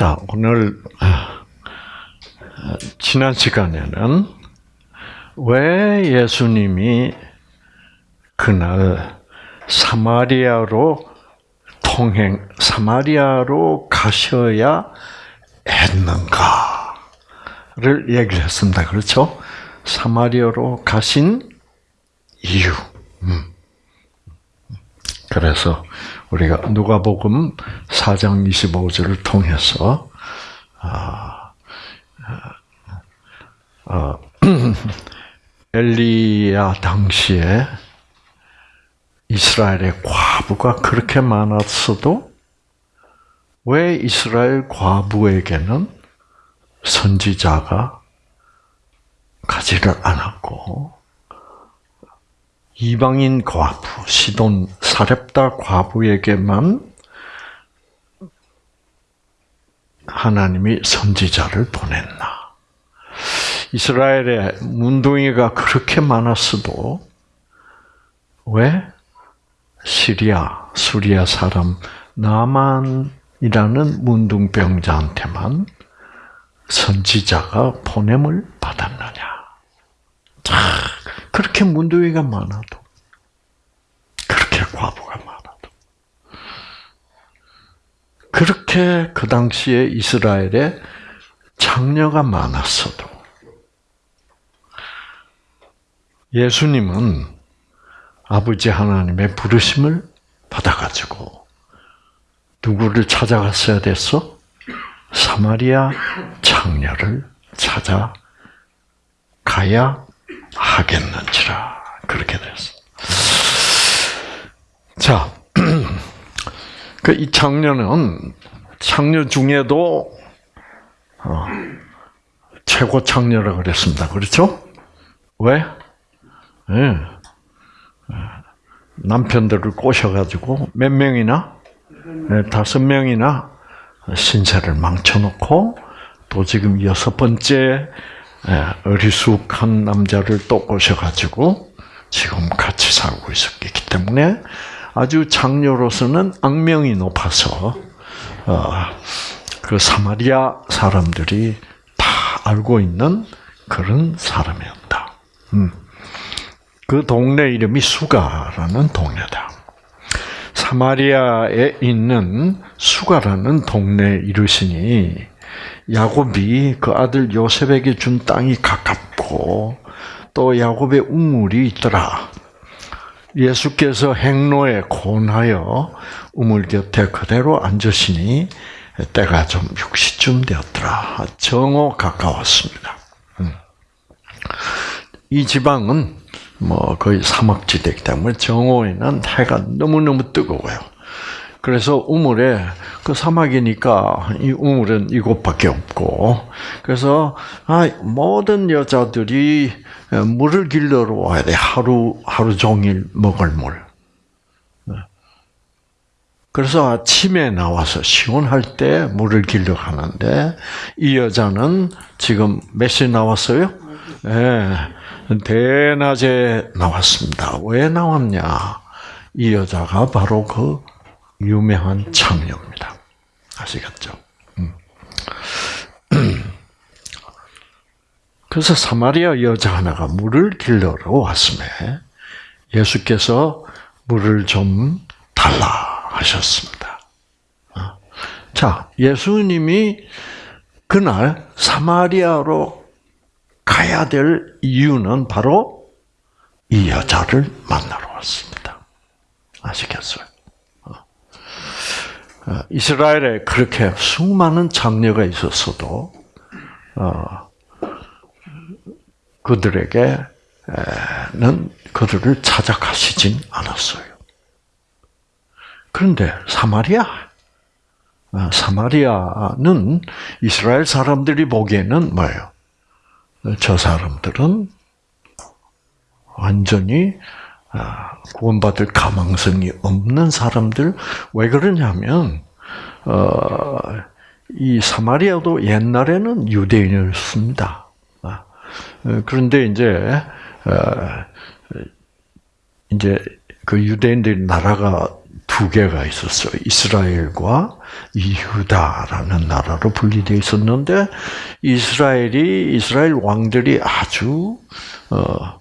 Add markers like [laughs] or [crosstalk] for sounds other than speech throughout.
자, 오늘 아, 지난 시간에는 왜 예수님이 그날 사마리아로 통행, 사마리아로 가셔야 했는가를 얘기를 했습니다. 그렇죠? 사마리아로 가신 이유. 음. 그래서 우리가 누가복음 4장 25절을 통해서 아, 아, [clears throat] 엘리야 당시에 이스라엘의 과부가 그렇게 많았어도 왜 이스라엘 과부에게는 선지자가 가지를 않았고 이방인 과부, 시돈 사렙다 과부에게만 하나님이 선지자를 보냈나? 이스라엘에 문둥이가 그렇게 많았어도 왜 시리아, 수리아 사람 나만이라는 문둥병자한테만 선지자가 보냄을 받았느냐? 그렇게 문둥이가 많아도, 그렇게 과부가 많아도, 그렇게 그 당시에 이스라엘에 장녀가 많았어도, 예수님은 아버지 하나님의 부르심을 받아가지고 누구를 찾아갔어야 됐어? 사마리아 장녀를 찾아 가야 하겠는지라 그렇게 됐어. 자, [clears throat] 그이 장녀는 장녀 중에도 어, 최고 장녀라 그랬습니다. 그렇죠? 왜? 네. 남편들을 꼬셔가지고 몇 명이나 네, 다섯 명이나 신세를 망쳐놓고 또 지금 여섯 번째 어리숙한 남자를 또 꼬셔가지고 지금 같이 살고 있었기 때문에 아주 장녀로서는 악명이 높아서 어, 그 사마리아 사람들이 다 알고 있는 그런 사람이었다. 음. 그 동네 이름이 수가라는 동네다. 사마리아에 있는 수가라는 동네에 이르시니 야곱이 그 아들 요셉에게 준 땅이 가깝고 또 야곱의 우물이 있더라. 예수께서 행로에 고나여 우물 곁에 그대로 앉으시니 때가 좀 6시쯤 되었더라. 정오 가까웠습니다. 음. 이 지방은 뭐 거의 사막지대이기 때문에 정오에는 해가 너무너무 뜨거워요. 그래서 우물에 그 사막이니까 이 우물은 이곳밖에 없고 그래서 아, 모든 여자들이 물을 길러러 와야 돼 하루 하루 종일 먹을 물. 그래서 아침에 나와서 시원할 때 물을 길러 가는데 이 여자는 지금 몇 시에 나왔어요? 예. 네. 대낮에 나왔습니다. 왜 나왔냐? 이 여자가 바로 그 유명한 창녀입니다. 아시겠죠? 음. [clears throat] 그래서 사마리아 여자 하나가 물을 길러러 왔음에 예수께서 물을 좀 달라 하셨습니다. 어. 자, 예수님이 그날 사마리아로 가야 될 이유는 바로 이 여자를 만나러 왔습니다. 아시겠어요? 어. 어, 이스라엘에 그렇게 수많은 장녀가 있었어도 어, 그들에게는 그들을 찾아가시진 않았어요. 그런데 사마리아, 사마리아는 이스라엘 사람들이 보기에는 뭐예요? 저 사람들은 완전히 아, 구원받을 가망성이 없는 사람들 왜 그러냐면 어, 이 사마리아도 옛날에는 유대인이었습니다. 아, 그런데 이제 어, 이제 그 유대인들 나라가 두 개가 있었어요. 이스라엘과 이유다라는 나라로 분리되어 있었는데 이스라엘이 이스라엘 왕들이 아주 어,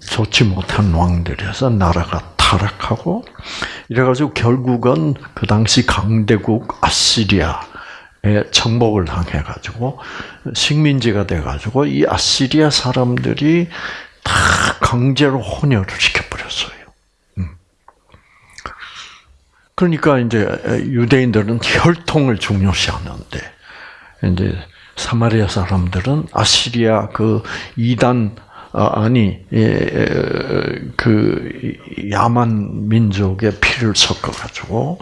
좋지 못한 왕들이어서 나라가 타락하고 이래가지고 결국은 그 당시 강대국 아시리아에 정복을 당해가지고 식민지가 돼가지고 이 아시리아 사람들이 다 강제로 혼혈을 시켜버렸어요. 음. 그러니까 이제 유대인들은 혈통을 중요시하는데 이제 사마리아 사람들은 아시리아 그 이단 아, 아니 그 야만 민족의 피를 섞어 가지고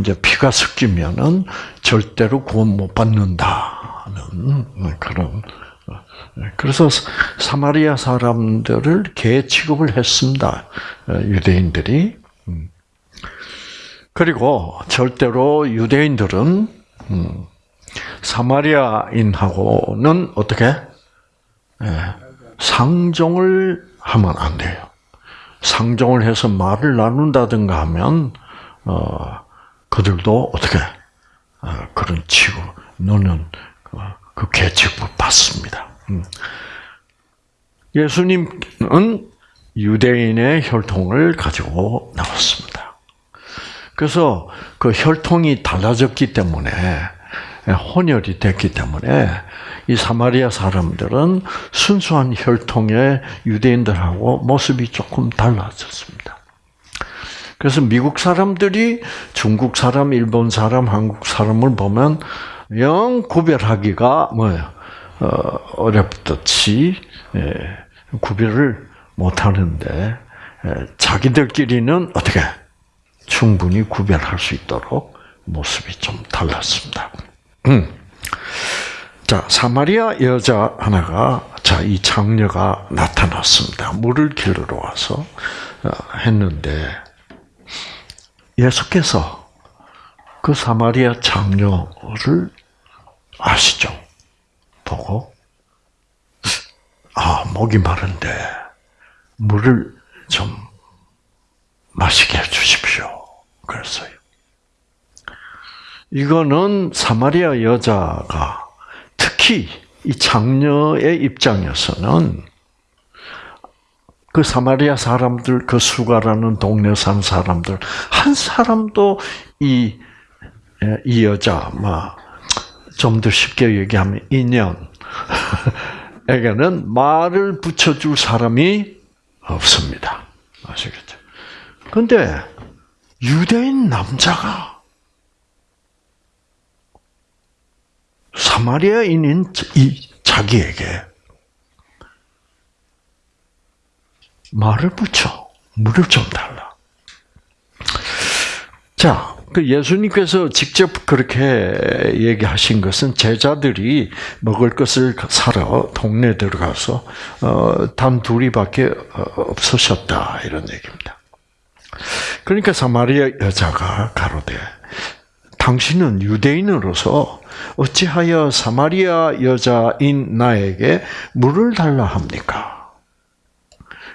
이제 피가 섞이면은 절대로 구원 못 받는다는 그런 그래서 사마리아 사람들을 개 취급을 했습니다. 유대인들이. 음. 그리고 절대로 유대인들은 음, 사마리아인하고는 어떻게 예, 상종을 하면 안 돼요. 상종을 해서 말을 나눈다든가 하면 어, 그들도 어떻게 어, 그런 취급 너는 어, 그 계측을 받습니다. 음. 예수님은 유대인의 혈통을 가지고 나왔습니다. 그래서 그 혈통이 달라졌기 때문에 혼혈이 됐기 때문에 이 사마리아 사람들은 순수한 혈통의 유대인들하고 모습이 조금 달라졌습니다. 그래서 미국 사람들이 중국 사람, 일본 사람, 한국 사람을 보면 영 구별하기가 뭐예요? 어, 어렵듯이 예, 구별을 못하는데 예, 자기들끼리는 어떻게 충분히 구별할 수 있도록 모습이 좀 달랐습니다. 음. 자 사마리아 여자 하나가 자 이 장녀가 나타났습니다. 물을 길러 와서 어, 했는데 예수께서 그 사마리아 장녀를 아시죠? 보고 아 목이 마른데 물을 좀 마시게 해 주십시오. 그랬어요. 이거는 사마리아 여자가 특히 이 장녀의 입장에서는 그 사마리아 사람들, 그 수가라는 동네 산 사람들 한 사람도 이, 이 여자, 좀더 쉽게 얘기하면 인연 에게는 말을 붙여줄 사람이 없습니다. 아시겠죠? 근데 유대인 남자가 사마리아인인 이 자기에게 말을 붙여 물을 좀 달라. 자, 그 예수님께서 직접 그렇게 얘기하신 것은 제자들이 먹을 것을 사러 동네 들어가서 어, 단 둘이밖에 어, 없으셨다 이런 얘기입니다. 그러니까 사마리아 여자가 가로되 당신은 유대인으로서 어찌하여 사마리아 여자인 나에게 물을 달라 합니까?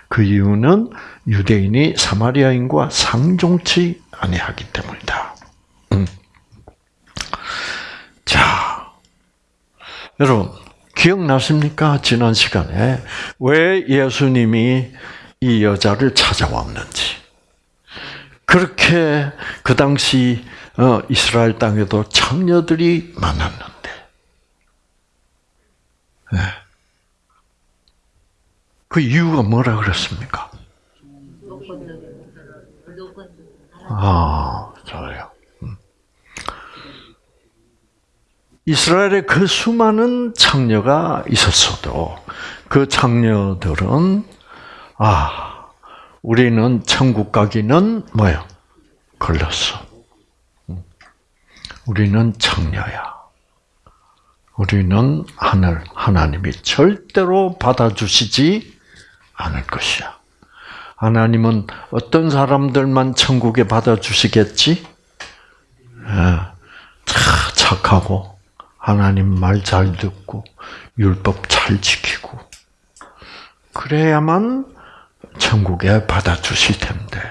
그 이유는 유대인이 사마리아인과 상종치 아니하기 때문이다. 음. 자, 여러분 기억나십니까? 지난 시간에 왜 예수님이 이 여자를 찾아왔는지. 그렇게 그 당시 어, 이스라엘 땅에도 창녀들이 많았는데, 네. 그 이유가 뭐라 그랬습니까? 아, 잘해요. 음. 이스라엘에 그 수많은 창녀가 있었어도 그 창녀들은 아 우리는 천국 가기는 뭐요? 걸렸어. 음. 우리는 창녀야. 우리는 하늘 하나님이 절대로 받아주시지 않을 것이야. 하나님은 어떤 사람들만 천국에 받아주시겠지? 예, 착하고 하나님 말 잘 듣고 율법 잘 지키고 그래야만 천국에 받아주실 텐데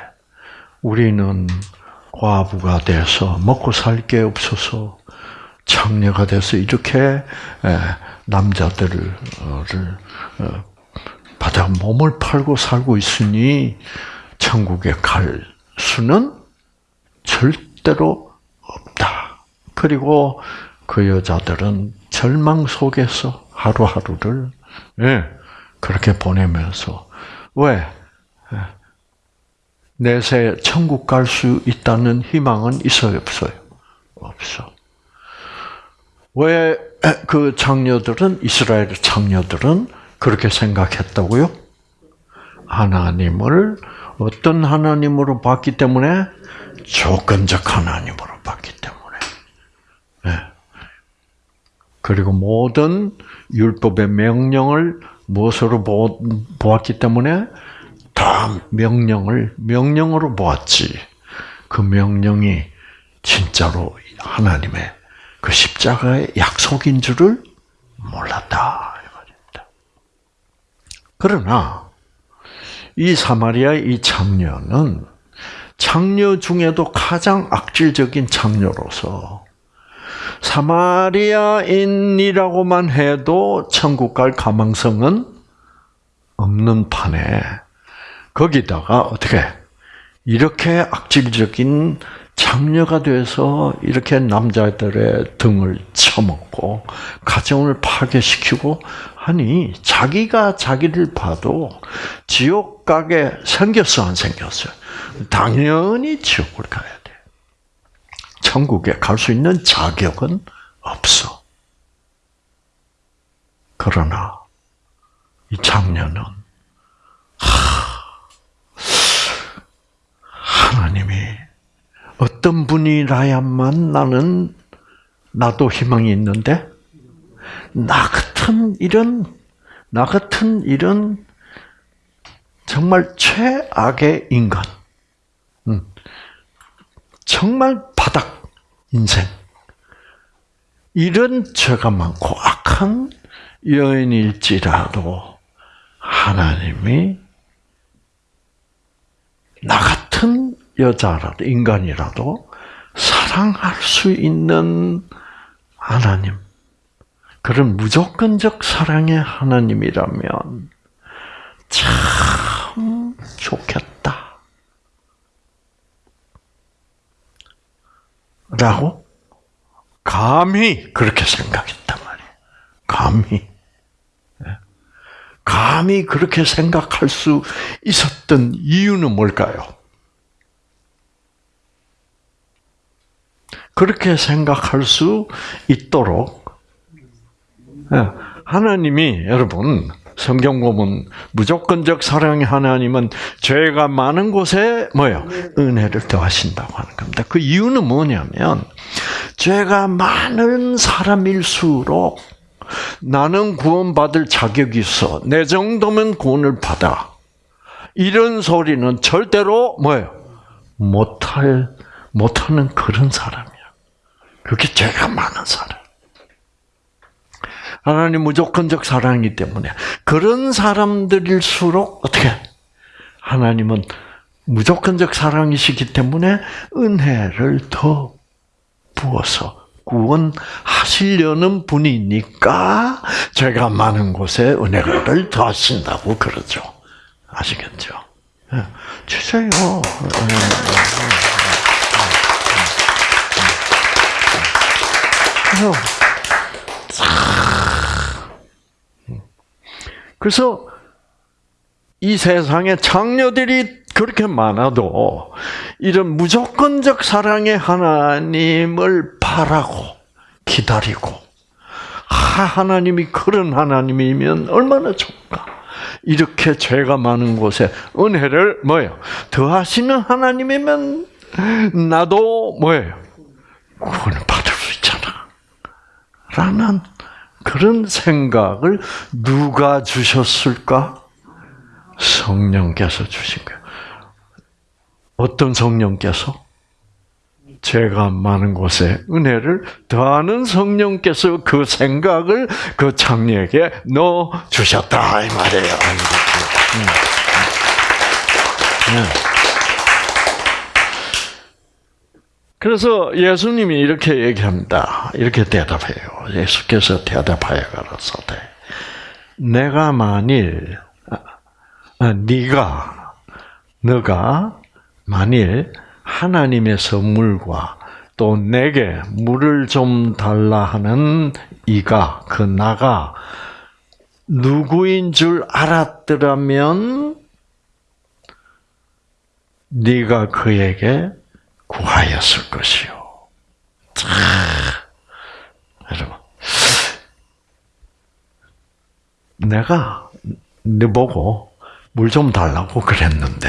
우리는 과부가 돼서 먹고 살 게 없어서 창녀가 돼서 이렇게 남자들을 어, 바다 몸을 팔고 살고 있으니 천국에 갈 수는 절대로 없다. 그리고 그 여자들은 절망 속에서 하루하루를 예, 그렇게 보내면서 왜 내세 천국 갈 수 있다는 희망은 있어요, 없어요? 없어. 왜 그 장녀들은 이스라엘 장녀들은 그렇게 생각했다고요? 하나님을 어떤 하나님으로 봤기 때문에 조건적 하나님으로 봤기 때문에. 네. 그리고 모든 율법의 명령을 무엇으로 보았기 때문에 다 명령을 명령으로 보았지. 그 명령이 진짜로 하나님의 그 십자가의 약속인 줄을 몰랐다. 그러나 이 사마리아의 이 장녀는 장녀 중에도 가장 악질적인 장녀로서 사마리아인이라고만 해도 천국 갈 가망성은 없는 판에 거기다가 어떻게 이렇게 악질적인 장녀가 돼서 이렇게 남자들의 등을 쳐먹고 가정을 파괴시키고 하니 자기가 자기를 봐도 지옥 가게 생겼어 안 생겼어요? 당연히 지옥을 가야 돼. 천국에 갈 수 있는 자격은 없어. 그러나 이 장녀는 하 나님이 어떤 분이라야만 나는 나도 희망이 있는데 나 같은 이런 나 같은 이런 정말 최악의 인간, 음. 정말 바닥 인생 이런 죄가 많고 악한 여인일지라도 하나님이 나 같은 여자라도 인간이라도 사랑할 수 있는 하나님 그런 무조건적 사랑의 하나님이라면 참 좋겠다. 라고 감히 그렇게 생각했단 말이에요. 감히. 예. 감히 그렇게 생각할 수 있었던 이유는 뭘까요? 그렇게 생각할 수 있도록 예. 하나님이 여러분 성경 보면 무조건적 사랑의 하나님은 죄가 많은 곳에 뭐요? 은혜를 더하신다고 하는 겁니다. 그 이유는 뭐냐면 죄가 많은 사람일수록 나는 구원받을 자격이 있어. 내 정도면 구원을 받아. 이런 소리는 절대로 뭐예요? 못할 못하는 그런 사람이야. 그게 죄가 많은 사람. 하나님 무조건적 사랑이기 때문에 그런 사람들일수록 어떻게 하나님은 무조건적 사랑이시기 때문에 은혜를 더 부어서 구원하시려는 분이니까 제가 많은 곳에 은혜를 더하신다고 그러죠. 아시겠죠? 예, 주세요. 그래서 이 세상에 장녀들이 그렇게 많아도 이런 무조건적 사랑의 하나님을 바라고 기다리고 하나님이 그런 하나님이면 얼마나 좋을까? 이렇게 죄가 많은 곳에 은혜를 뭐예요? 더하시는 하나님이면 나도 뭐예요? 구원을 있잖아. 라는 그런 생각을 누가 주셨을까? 성령께서 주신 거예요. 어떤 성령께서? 죄가 많은 곳에 은혜를 더하는 성령께서 그 생각을 그 장녀에게 넣어 주셨다 이 말이에요. 그래서 예수님이 이렇게 얘기합니다. 이렇게 대답해요. 예수께서 대답하여 가라사대. 내가 만일 아, 네가 너가 만일 하나님의 선물과 또 내게 물을 좀 달라 하는 이가 그 나가 누구인 줄 알았더라면 네가 그에게 구하였을 것이요. 자, 여러분, 내가 너 보고 물 좀 달라고 그랬는데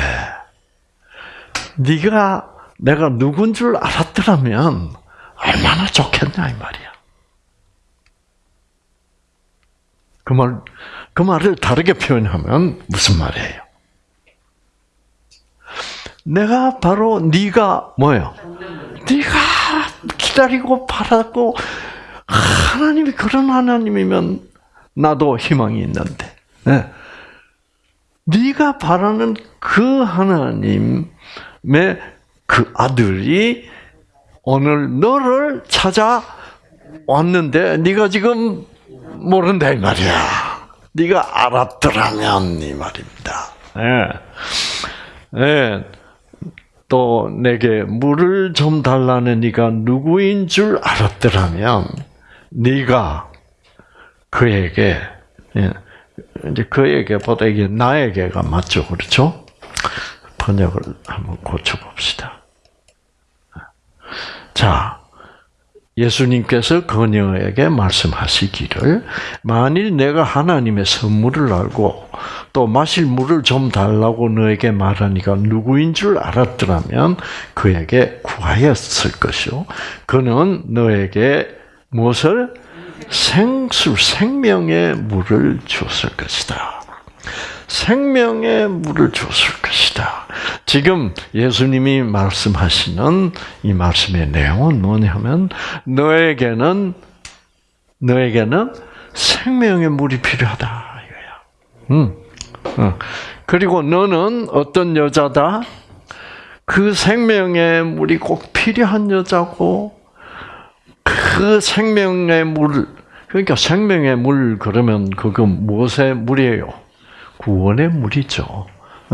네가 내가 누군 줄 알았더라면 얼마나 좋겠냐 이 말이야. 그 말, 그 말을 다르게 표현하면 무슨 말이에요? 내가 바로 네가 뭐예요? 네가 기다리고 바랐고 하나님이 그런 하나님이면 나도 희망이 있는데. 네. 네가 바라는 그 하나님의 그 아들이 오늘 너를 찾아 왔는데 네가 지금 모른다 이 말이야. 네가 알았더라면 이 말입니다. 예. 예. 또 내게 물을 좀 달라는 네가 누구인 줄 알았더라면 네가 그에게 예. 이제 그에게보다 이게 나에게가 맞죠, 그렇죠? 번역을 한번 고쳐봅시다. 자, 예수님께서 그녀에게 말씀하시기를 만일 내가 하나님의 선물을 알고 또 마실 물을 좀 달라고 너에게 말하니까 누구인 줄 알았더라면 그에게 구하였을 것이요 그는 너에게 무엇을 생수 생명의 물을 주었을 것이다. 생명의 물을 주었을 것이다. 지금 예수님이 말씀하시는 이 말씀의 내용은 뭐냐면 너에게는 너에게는 생명의 물이 필요하다 이거야. 음. 어. 그리고 너는 어떤 여자다? 그 생명의 물이 꼭 필요한 여자고 그 생명의 물 그러니까 생명의 물 그러면 그거 무엇의 물이에요? 구원의 물이죠.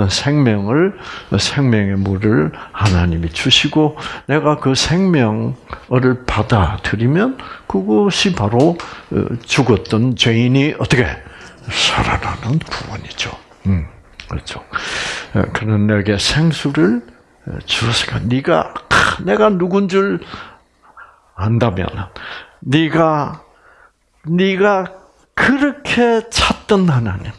생명을 생명의 물을 하나님이 주시고 내가 그 생명을 받아들이면 그것이 바로 어, 죽었던 죄인이 어떻게 살아나는 구원이죠. 음, 그렇죠. 어, 그런 내게 생수를 주었으니까 네가 내가 누군 줄 안다면 네가 네가 그렇게 찾던 하나님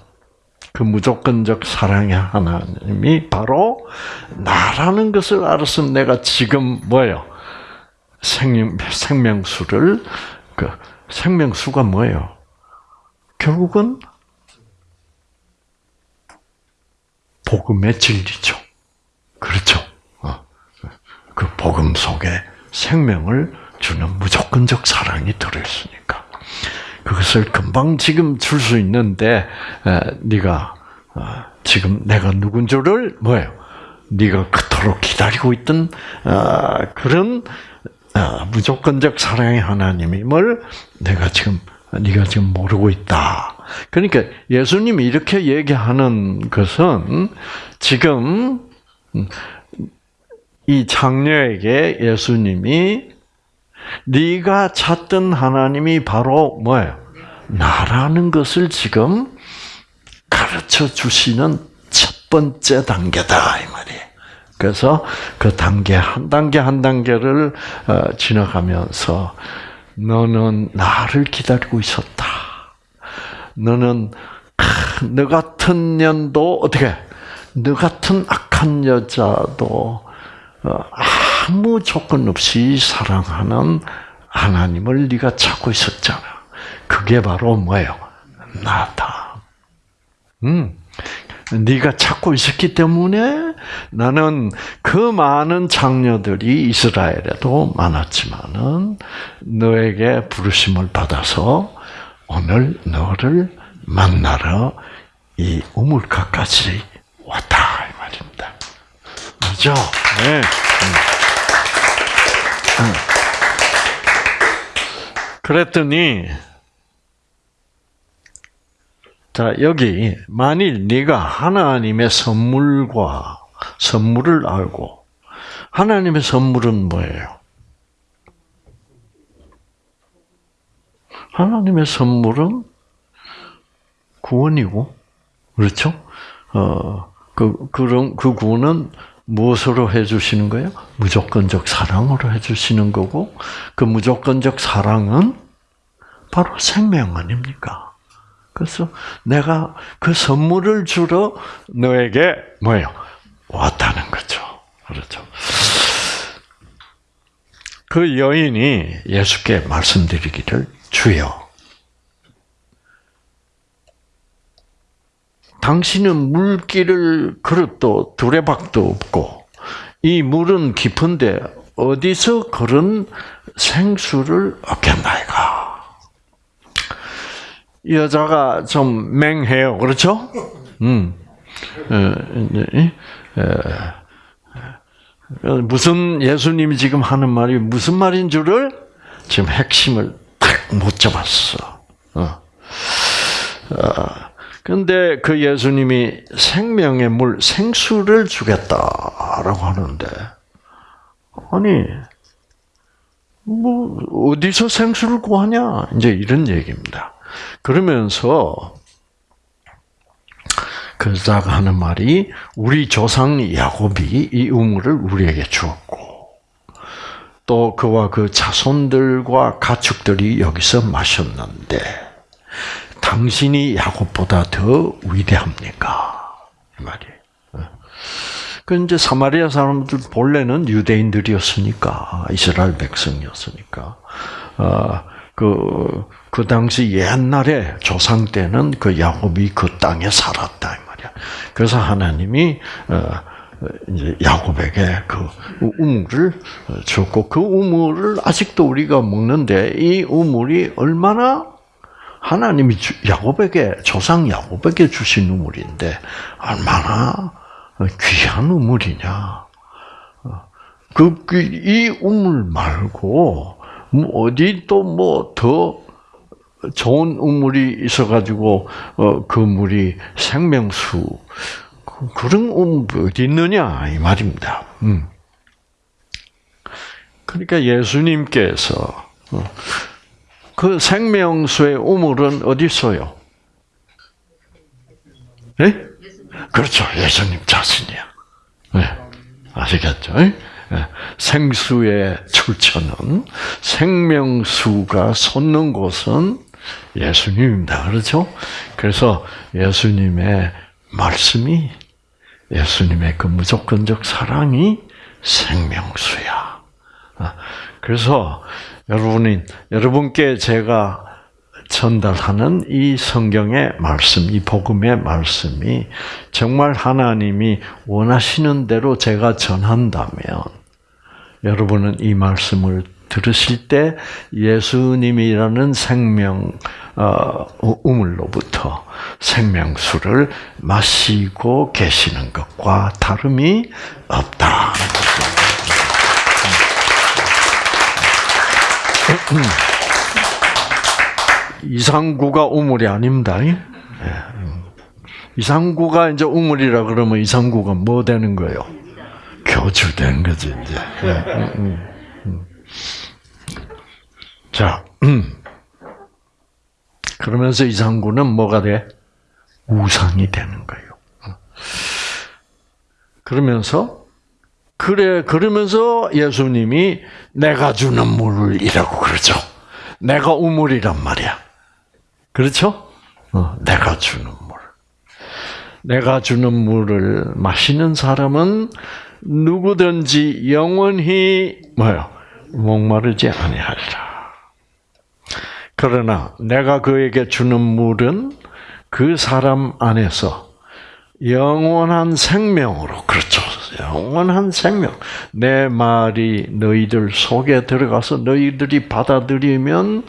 그 무조건적 사랑의 하나님이 바로 나라는 것을 알았으면 내가 지금 뭐예요? 생명, 생명수를, 그, 생명수가 뭐예요? 결국은 복음의 진리죠. 그렇죠. 어. 그 복음 속에 생명을 주는 무조건적 사랑이 들어있으니까. 그것을 금방 지금 줄 수 있는데 네가 어, 지금 내가 누군 줄을 뭐예요? 네가 그토록 기다리고 있던 어, 그런 어, 무조건적 사랑의 하나님임을 내가 지금 네가 지금 모르고 있다. 그러니까 예수님이 이렇게 얘기하는 것은 지금 이 장녀에게 예수님이 네가 찾던 하나님이 바로 뭐예요? 나라는 것을 지금 가르쳐 주시는 첫 번째 단계다 이 말이에요. 그래서 그 단계 한 단계 한 단계를 어, 지나가면서 너는 나를 기다리고 있었다. 너는 너 같은 년도 어떻게 너 같은 악한 여자도 어, 아무 조건 없이 사랑하는 하나님을 네가 찾고 있었잖아. 그게 바로 뭐예요? 나다. 음. 네가 찾고 있었기 때문에 나는 그 많은 장녀들이 이스라엘에도 많았지만은 너에게 부르심을 받아서 오늘 너를 만나러 이 우물가까지 왔다 이 말입니다. 그죠? 네. 그랬더니 자 여기 만일 네가 하나님의 선물과 선물을 알고 하나님의 선물은 뭐예요? 하나님의 선물은 구원이고 그렇죠? 어, 그 그런 그 구원은 무엇으로 해주시는 거예요? 무조건적 사랑으로 해주시는 거고, 그 무조건적 사랑은 바로 생명 아닙니까? 그래서 내가 그 선물을 주러 너에게 뭐예요? 왔다는 거죠. 그렇죠. 그 여인이 예수께 말씀드리기를 주여. 당신은 물길을 그릇도 두레박도 없고 이 물은 깊은데 어디서 그런 생수를 얻겠나이까? 여자가 좀 맹해요, 그렇죠? 음, 무슨 예수님이 지금 하는 말이 무슨 말인 줄을 지금 핵심을 딱 못 잡았어. 어. 근데 그 예수님이 생명의 물, 생수를 주겠다라고 하는데, 아니, 뭐, 어디서 생수를 구하냐? 이제 이런 얘기입니다. 그러면서, 그자가 하는 말이, 우리 조상 야곱이 이 우물을 우리에게 주었고, 또 그와 그 자손들과 가축들이 여기서 마셨는데, 당신이 야곱보다 더 위대합니까? 이 말이에요. 그 이제 사마리아 사람들 본래는 유대인들이었으니까 이스라엘 백성이었으니까 그그 그 당시 옛날에 조상 때는 그 야곱이 그 땅에 살았다 이 말이야. 그래서 하나님이 어, 이제 야곱에게 그 우물을 줬고 그 우물을 아직도 우리가 먹는데 이 우물이 얼마나 하나님이 야곱에게 조상 야곱에게 주신 우물인데 얼마나 귀한 우물이냐. 그이 그, 우물 말고 뭐 어디 또 뭐 더 좋은 우물이 있어가지고 어, 그 물이 생명수 그, 그런 우물 어디 있느냐 이 말입니다. 음. 그러니까 예수님께서 어, 그 생명수의 우물은 어디 있어요? 네? 그렇죠. 예수님 자신이야. 네. 아시겠죠? 네? 생수의 출처는 생명수가 솟는 곳은 예수님입니다. 그렇죠? 그래서 예수님의 말씀이 예수님의 그 무조건적 사랑이 생명수야. 아, 그래서 여러분이 여러분께 제가 전달하는 이 성경의 말씀, 이 복음의 말씀이 정말 하나님이 원하시는 대로 제가 전한다면 여러분은 이 말씀을 들으실 때 예수님이라는 생명 어, 우물로부터 생명수를 마시고 계시는 것과 다름이 없다. 음. 이상구가 우물이 아닙니다. 예. 이상구가 이제 우물이라 그러면 이상구가 뭐 되는 거예요? 교주된 거지 이제. 예. 음, 음, 자, 그러면서 이상구는 뭐가 돼? 우상이 되는 거예요. 그러면서 그래 그러면서 예수님이 내가 주는 물이라고 그러죠. 내가 우물이란 말이야. 그렇죠? 어, 내가 주는 물. 내가 주는 물을 마시는 사람은 누구든지 영원히 뭐요? 목마르지 아니하리라. 그러나 내가 그에게 주는 물은 그 사람 안에서 영원한 생명으로 그렇죠. 영원한 생명. 내 말이 너희들 속에 들어가서 너희들이 받아들이면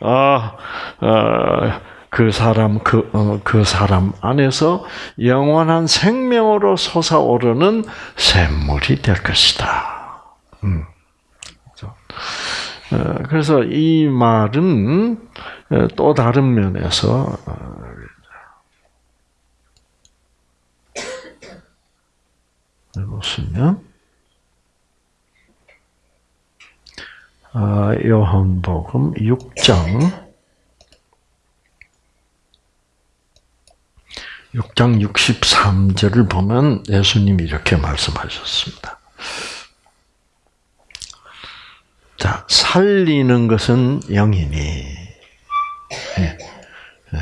아, 아, 그 사람 그, 어, 그 사람 안에서 영원한 생명으로 솟아오르는 샘물이 될 것이다. 음. 그렇죠? 어, 그래서 이 말은 어, 또 다른 면에서 보시면. 아, 요한복음 6장. 6장 63절을 보면 예수님이 이렇게 말씀하셨습니다. 자, 살리는 것은 영이니, 예, 예.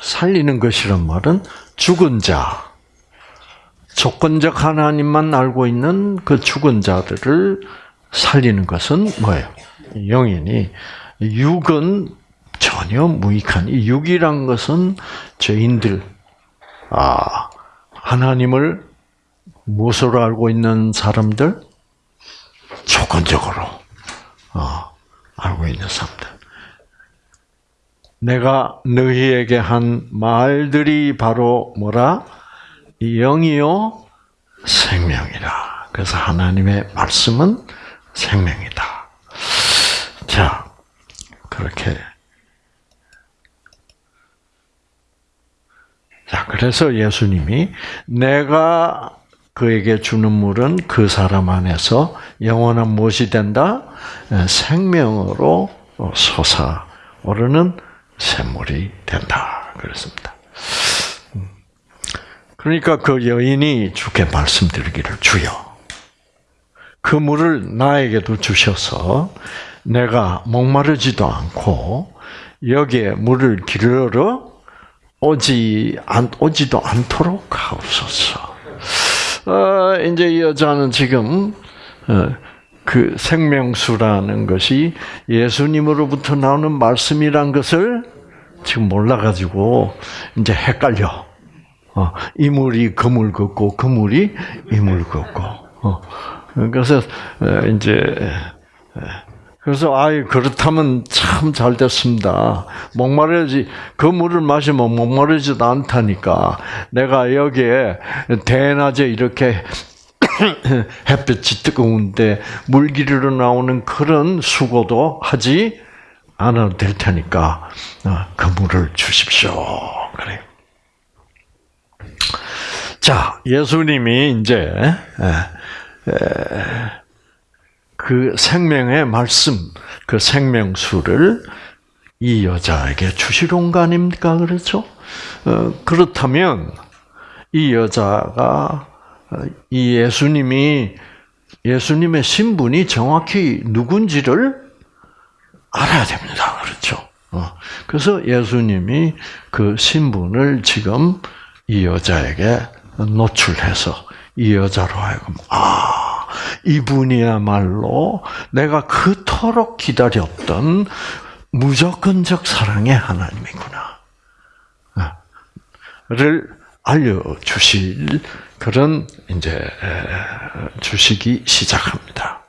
살리는 것이란 말은 죽은 자, 조건적 하나님만 알고 있는 그 죽은 자들을 살리는 것은 뭐예요? 영이니, 육은 전혀 무익한 이 육이란 것은 죄인들, 아 하나님을 무엇으로 알고 있는 사람들, 조건적으로 어, 알고 있는 사람들. 내가 너희에게 한 말들이 바로 뭐라 영이요 생명이라. 그래서 하나님의 말씀은 생명이다. 자 그렇게 자, 그래서 예수님이 내가 그에게 주는 물은 그 사람 안에서 영원한 무엇이 된다? 생명으로 솟아오르는 샘물이 된다. 그랬습니다. 그러니까 그 여인이 주께 말씀드리기를 주여. 그 물을 나에게도 주셔서 내가 목마르지도 않고 여기에 물을 기르러 오지 안 오지도 않도록 하옵소서. 어, 이제 이 여자는 지금 어, 그 생명수라는 것이 예수님으로부터 나오는 말씀이란 것을 지금 몰라가지고 이제 헷갈려. 어, 이 물이 그물 걷고 그 물이 이물 걷고. 어, 그래서 어, 이제 그래서 아이 그렇다면 참 잘 됐습니다. 목마르지 그 물을 마시면 목마르지도 않다니까. 내가 여기에 대낮에 이렇게 [coughs] 햇볕이 뜨거운데 물기르러 나오는 그런 수고도 하지 않아도 될 테니까 어, 그 물을 주십시오. 그래. 자, 예수님이 이제 그 생명의 말씀, 그 생명수를 이 여자에게 주시는 거 아닙니까? 그렇죠? 어, 그렇다면 이 여자가 어, 이 예수님이 예수님의 신분이 정확히 누군지를 알아야 됩니다. 그렇죠? 어, 그래서 예수님이 그 신분을 지금 이 여자에게 노출해서 이 여자로 하여금 아 이분이야말로 내가 그토록 기다렸던 무조건적 사랑의 하나님이구나. 를 알려주실 그런 이제 주시기 시작합니다.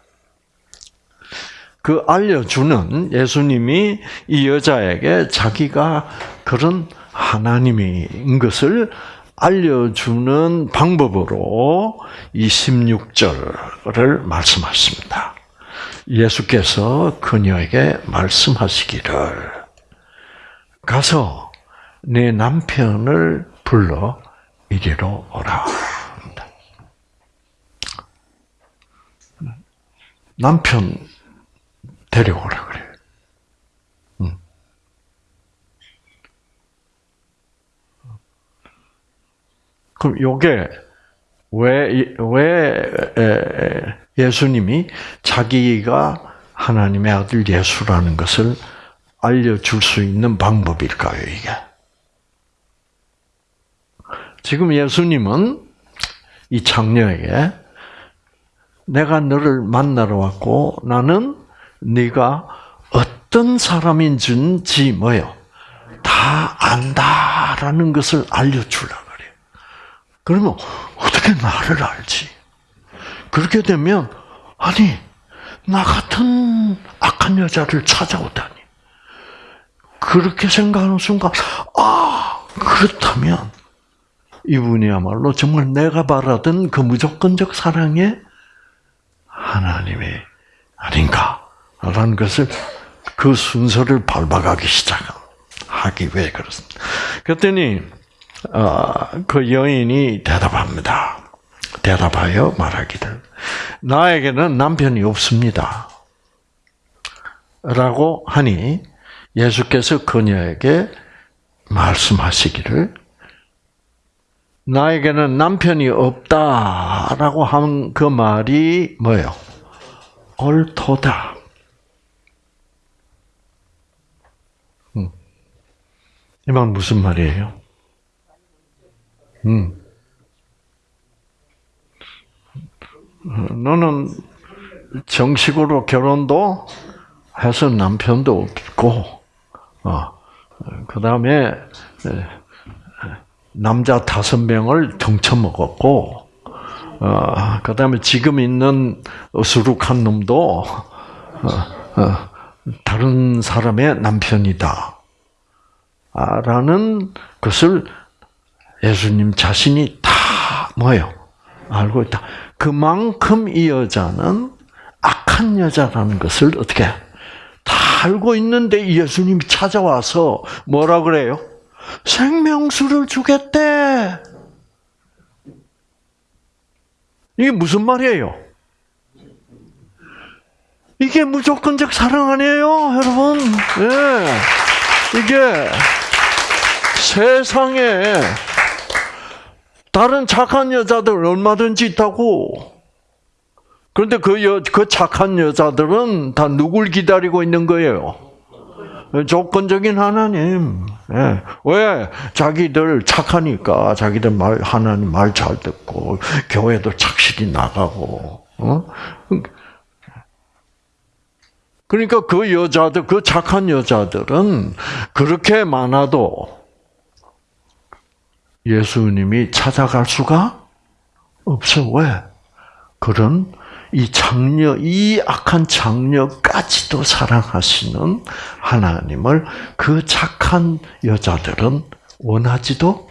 그 알려주는 예수님이 이 여자에게 자기가 그런 하나님인 것을 알려주는 방법으로 이 16절을 말씀하십니다. 예수께서 그녀에게 말씀하시기를 가서 내 남편을 불러 이리로 오라. 남편 데려오라 그래. 그럼 요게 왜, 왜 예수님이 자기가 하나님의 아들 예수라는 것을 알려줄 수 있는 방법일까요, 이게? 지금 예수님은 이 장녀에게 내가 너를 만나러 왔고 나는 네가 어떤 사람인지 뭐요? 다 안다라는 것을 알려주라. 그러면 어떻게 나를 알지? 그렇게 되면 아니 나 같은 악한 여자를 찾아오다니 그렇게 생각하는 순간 아 그렇다면 이분이야말로 정말 내가 바라던 그 무조건적 사랑의 하나님이 아닌가 라는 것을 그 순서를 밟아가기 시작하기 위해 그렇습니다. 그랬더니 어, 그 여인이 대답합니다. 대답하여 말하기를 나에게는 남편이 없습니다. 라고 하니 예수께서 그녀에게 말씀하시기를 나에게는 남편이 없다라고 한 그 말이 뭐예요? 옳도다. 음. 이말 무슨 말이에요? 음. 너는 정식으로 결혼도 해서 남편도 없고, 어, 그 다음에 남자 다섯 명을 등쳐먹었고, 어, 그 다음에 지금 있는 어수룩한 놈도 어, 어, 다른 사람의 남편이다. 라는 것을 예수님 자신이 다 뭐예요? 알고 있다. 그만큼 이 여자는 악한 여자라는 것을 어떻게 다 알고 있는데 예수님이 찾아와서 뭐라 그래요? 생명수를 주겠대. 이게 무슨 말이에요? 이게 무조건적 사랑 아니에요, 여러분? 예. 이게 세상에 다른 착한 여자들 얼마든지 있다고. 그런데 그, 여, 그 착한 여자들은 다 누굴 기다리고 있는 거예요? 조건적인 하나님. 예. 왜? 자기들 착하니까 자기들 말 하나님 말 잘 듣고 교회도 착실히 나가고. 어? 그러니까 그 여자들, 그 착한 여자들은 그렇게 많아도 예수님이 찾아갈 수가 없어. 왜? 그런 이 장녀, 이 악한 장녀까지도 사랑하시는 하나님을 그 착한 여자들은 원하지도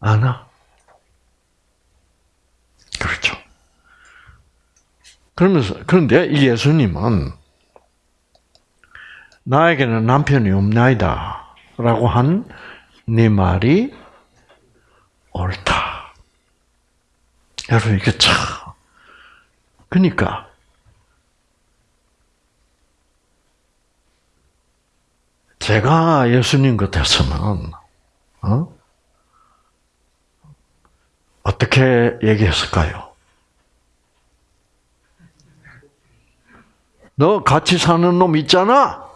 않아. 그렇죠. 그러면서, 그런데 이 예수님은 나에게는 남편이 없나이다. 라고 한 네 말이 옳다. 여러분, 이게 참, 그러니까 제가 예수님 같았으면 어? 어떻게 얘기했을까요? 너 같이 사는 놈 있잖아.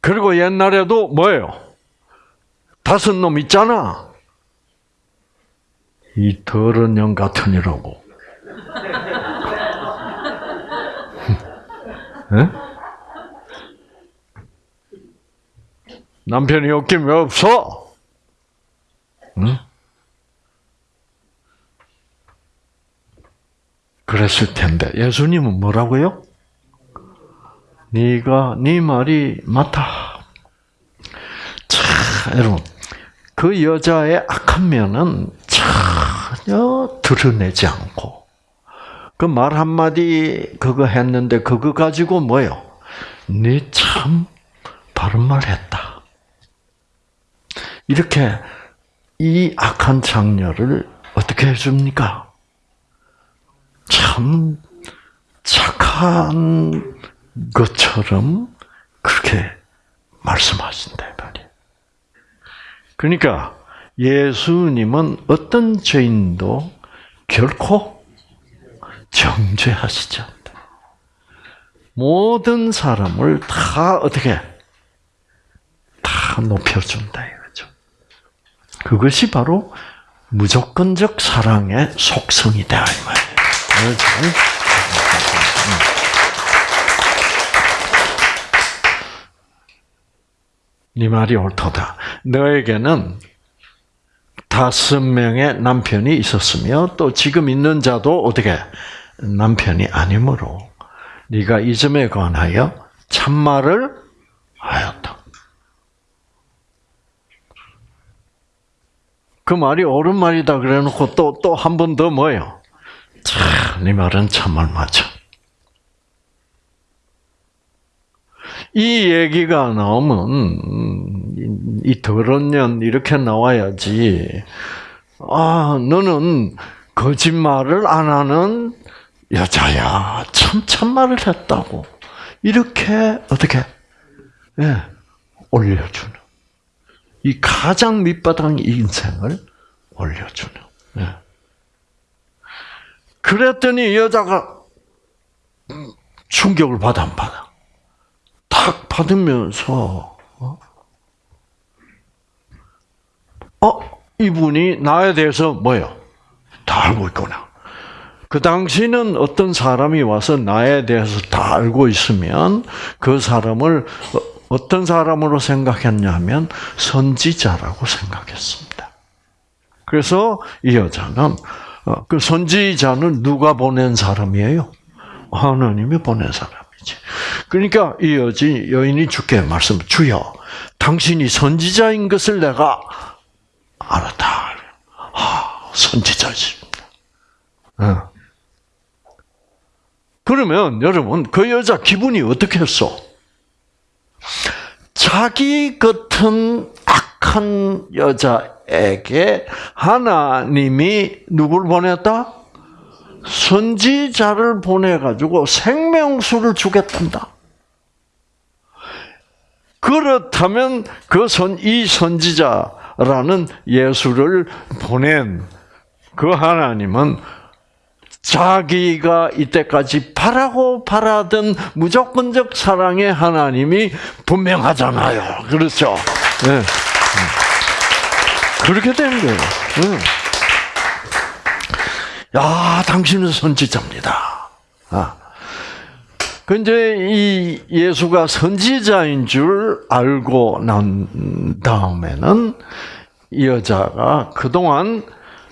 그리고 옛날에도 뭐예요? 다섯 놈 있잖아. 이 더러운 영 같으니라고. 네? 남편이 없긴 왜 없어? 응? 그랬을 텐데 예수님은 뭐라고요? 네가 네 말이 맞다. 자, 여러분 그 여자의 악한 면은 전혀 드러내지 않고 그 말 한마디 그거 했는데 그거 가지고 뭐요? 네 참 바른 말 했다. 이렇게 이 악한 장녀를 어떻게 해줍니까? 참 착한 것처럼 그렇게 말씀하신다. 그러니까 예수님은 어떤 죄인도 결코 정죄하시지 않다. 모든 사람을 다 어떻게 다 높여준다 이거죠. 그것이 바로 무조건적 사랑의 속성이다 이 말이에요. 네 말이 옳도다. 너에게는 다섯 명의 남편이 있었으며 또 지금 있는 자도 어떻게 남편이 아니므로 네가 이 점에 관하여 참말을 하였다. 그 말이 옳은 말이다 그래놓고 또 또 한 번 더 뭐예요? 참, 네 말은 참말 맞아. 이 얘기가 나오면 음, 이 더러운 년 이렇게 나와야지. 아, 너는 거짓말을 안 하는 여자야. 참 참말을 했다고. 이렇게 어떻게 예, 올려주는 이 가장 밑바닥 인생을 올려주는. 예. 그랬더니 여자가 충격을 받아 안 받아? 탁 받으면서 어? 어? 이분이 나에 대해서 뭐요? 다 알고 있구나. 그 당시는 어떤 사람이 와서 나에 대해서 다 알고 있으면 그 사람을 어떤 사람으로 생각했냐면 선지자라고 생각했습니다. 그래서 이 여자는 어, 그 선지자는 누가 보낸 사람이에요? 하나님이 보낸 사람이지. [laughs] 그러니까 이 여지 여인이 주께 말씀 주여 당신이 선지자인 것을 내가 알았다. 아, 선지자십니다. 어. 그러면 여러분 그 여자 기분이 어떻게 했어? 자기 같은 악한 여자에게 하나님이 누굴 보냈다? 선지자를 보내가지고 생명수를 주겠단다. 그렇다면 그 선, 이 선지자라는 예수를 보낸 그 하나님은 자기가 이때까지 바라고 바라던 무조건적 사랑의 하나님이 분명하잖아요. 그렇죠? 네. 그렇게 된 거예요. 네. 야, 당신은 선지자입니다. 아. 근데 이 예수가 선지자인 줄 알고 난 다음에는 이 여자가 그동안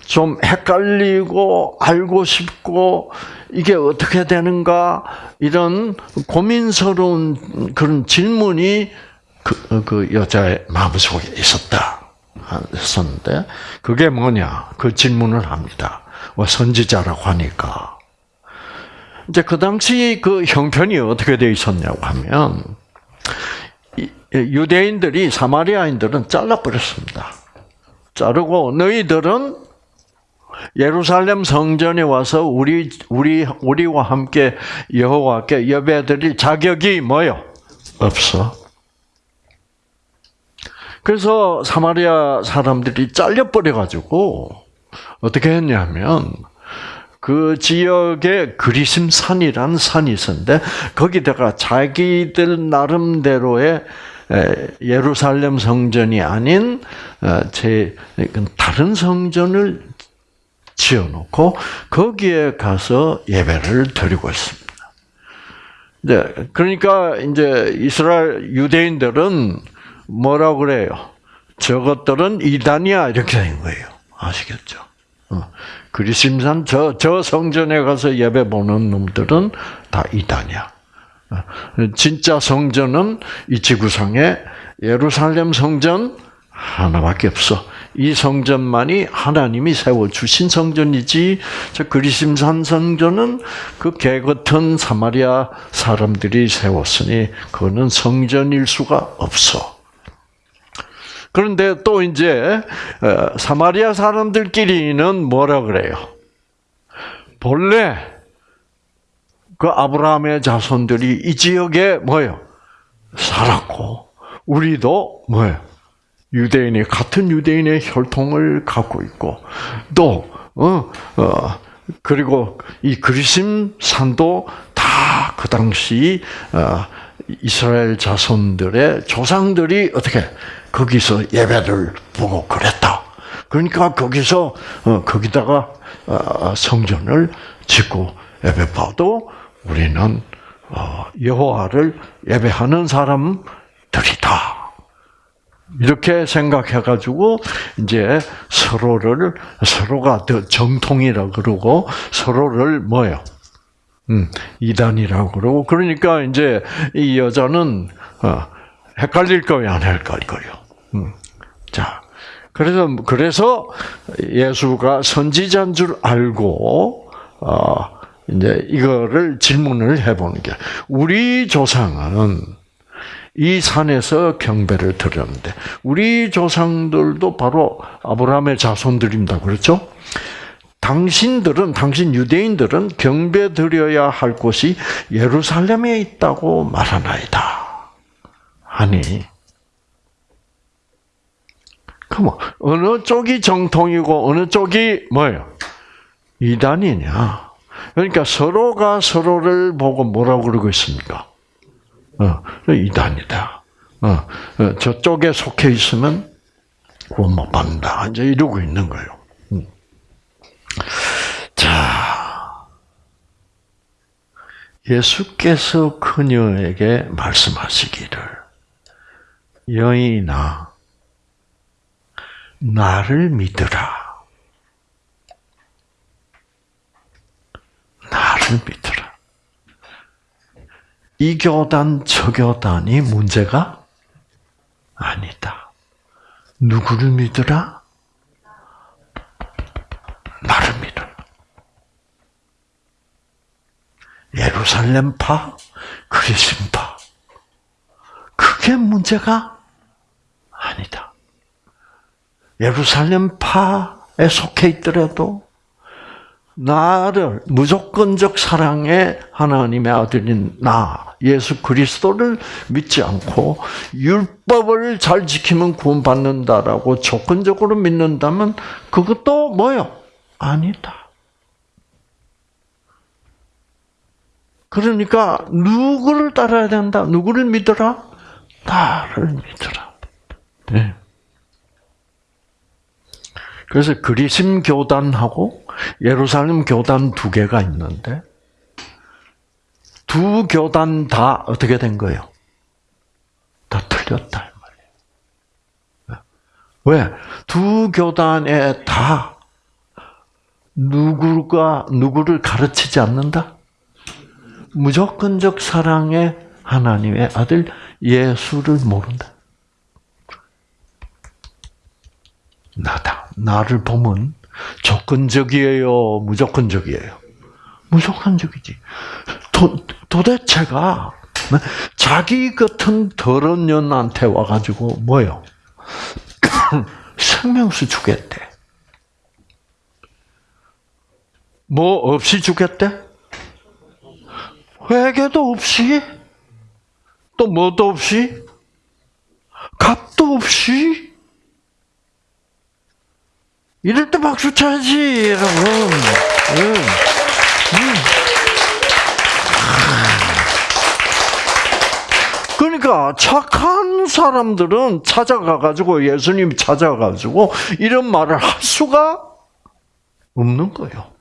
좀 헷갈리고 알고 싶고 이게 어떻게 되는가 이런 고민스러운 그런 질문이 그, 그 여자의 마음속에 있었다. 했었는데 그게 뭐냐 그 질문을 합니다. 뭐 선지자라고 하니까 이제 그 당시 그 형편이 어떻게 되어 있었냐고 하면 유대인들이 사마리아인들은 잘라버렸습니다. 자르고 너희들은 예루살렘 성전에 와서 우리 우리 우리와 함께 여호와께 예배드릴 자격이 뭐요? 없어. 그래서 사마리아 사람들이 잘려 버려 가지고 어떻게 했냐면 그 지역에 그리심산이라는 산이 있었는데 거기다가 자기들 나름대로의 예루살렘 성전이 아닌 어, 제 다른 성전을 지어놓고 거기에 가서 예배를 드리고 있습니다. 네, 그러니까 이제 이스라엘 유대인들은 뭐라고 그래요? 저것들은 이단이야 이렇게 된 거예요. 아시겠죠? 어. 그리심산 저, 저 성전에 가서 예배 보는 놈들은 다 이단이야. 어. 진짜 성전은 이 지구상에 예루살렘 성전 하나밖에 없어. 이 성전만이 하나님이 세워 주신 성전이지. 저 그리심산 성전은 그 개같은 사마리아 사람들이 세웠으니 그거는 성전일 수가 없어. 그런데 또 이제 어, 사마리아 사람들끼리는 뭐라 그래요? 본래 그 아브라함의 자손들이 이 지역에 뭐요? 살았고 우리도 뭐요? 유대인이 같은 유대인의 혈통을 갖고 있고 또 어, 어 그리고 이 그리심 산도 다 그 당시 어, 이스라엘 자손들의 조상들이 어떻게 거기서 예배를 보고 그랬다. 그러니까 거기서 어, 거기다가 어, 성전을 짓고 예배 봐도 우리는 어, 여호와를 예배하는 사람들이다. 이렇게 생각해가지고 이제 서로를 서로가 더 정통이라 그러고 서로를 뭐요? 음, 이단이라고 그러고 그러니까 이제 이 여자는 어, 헷갈릴 거예요, 안 헷갈릴 거예요. 음. 자, 그래서 그래서 예수가 선지자인 줄 알고 어, 이제 이거를 질문을 해보는 게 우리 조상은 이 산에서 경배를 드렸는데 우리 조상들도 바로 아브라함의 자손들입니다. 그렇죠? 당신들은 당신 유대인들은 경배 드려야 할 곳이 예루살렘에 있다고 말하나이다. 아니 그럼 어느 쪽이 정통이고 어느 쪽이 뭐예요? 이단이냐? 그러니까 서로가 서로를 보고 뭐라고 그러고 있습니까? 어, 이단이다. 어, 어, 저쪽에 속해 있으면 구원 못 받는다. 이제 이러고 있는 거예요. 음. 자, 예수께서 그녀에게 말씀하시기를 여인아 나를 믿으라. 나를 믿으라. 이 교단, 저 교단이 문제가 아니다. 누구를 믿으라? 나를 믿어라. 예루살렘파, 그리심파. 그게 문제가 아니다. 예루살렘파에 속해 있더라도 나를 무조건적 사랑의 하나님의 아들인 나 예수 그리스도를 믿지 않고 율법을 잘 지키면 구원받는다라고 조건적으로 믿는다면 그것도 뭐요? 아니다. 그러니까 누구를 따라야 된다? 누구를 믿어라? 나를 믿어라. 네. 그래서 그리심 교단하고 예루살렘 교단 두 개가 있는데 두 교단 다 어떻게 된 거예요? 다 틀렸다 말이에요. 왜? 두 교단에 다 누구가 누구를 가르치지 않는다? 무조건적 사랑의 하나님의 아들 예수를 모른다. 나다. 나를 보면 조건적이에요, 무조건적이에요. 무조건적이지. 도, 도대체가 자기 같은 더러운 년한테 와가지고 뭐요? [coughs] 생명수 주겠대. 뭐 없이 주겠대? 회개도 없이? 또 뭐도 없이? 값도 없이? 이럴 때 박수 쳐야지, 여러분. 응. 응. 그러니까 착한 사람들은 찾아가가지고 예수님 찾아가지고 이런 말을 할 수가 없는 거예요.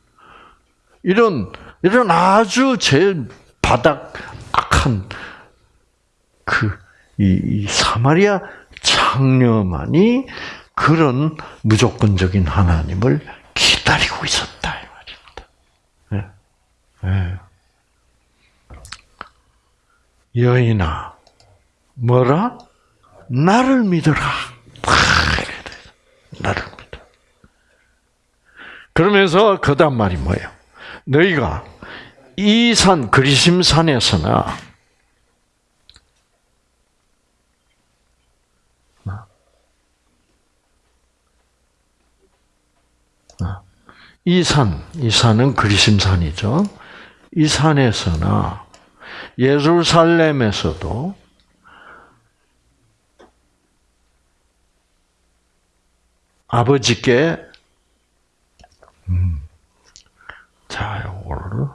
이런 이런 아주 제일 바닥 악한 그이 이 사마리아 장녀만이 그런 무조건적인 하나님을 기다리고 있었다 이 말입니다. 네. 네. 여인아, 뭐라? 나를 믿어라. 나를 믿어. 그러면서 그다음 말이 뭐예요? 너희가 이 산 그리심 산에서나 이 산, 이 산은 그리심산이죠. 이 산에서나 예루살렘에서도 아버지께 음, 자, 요거를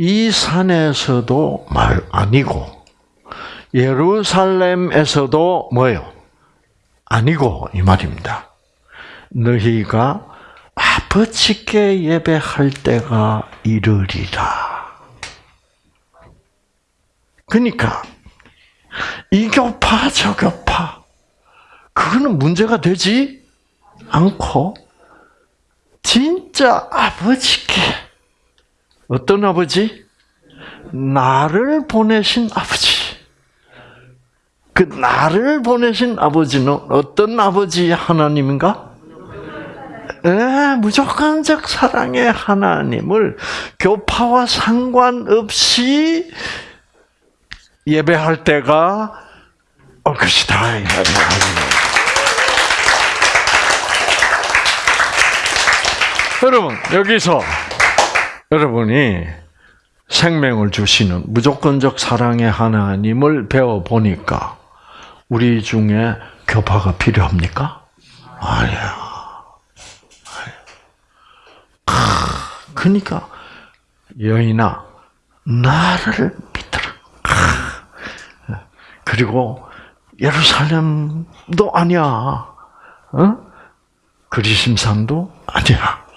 이 산에서도 말 아니고 예루살렘에서도 뭐요? 아니고 이 말입니다. 너희가 아버지께 예배할 때가 이르리라. 그러니까 이 교파 저 교파 그거는 문제가 되지 않고 진짜 아버지께 어떤 아버지? 나를 보내신 아버지. 그 나를 보내신 아버지는 어떤 아버지 하나님인가? 에, 무조건적 사랑의 하나님을 교파와 상관없이 예배할 때가 올 것이다. 여러분 여기서 여러분이 생명을 주시는 무조건적 사랑의 하나님을 배워 보니까 우리 중에 교파가 필요합니까? 아니야. 그러니까 여인아 나를 믿어라. 그리고 예루살렘도 아니야. 어? 그리심산도 아니야.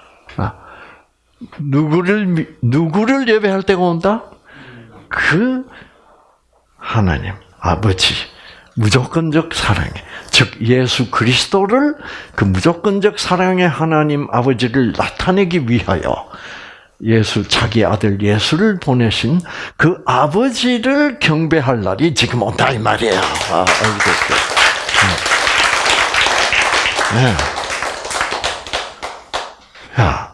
아, 누구를 누구를 예배할 때가 온다? 그 하나님 아버지 무조건적 사랑에 즉 예수 그리스도를 그 무조건적 사랑의 하나님 아버지를 나타내기 위하여 예수 자기 아들 예수를 보내신 그 아버지를 경배할 날이 지금 온다 이 말이에요. 아, 알겠어요. 네. 야.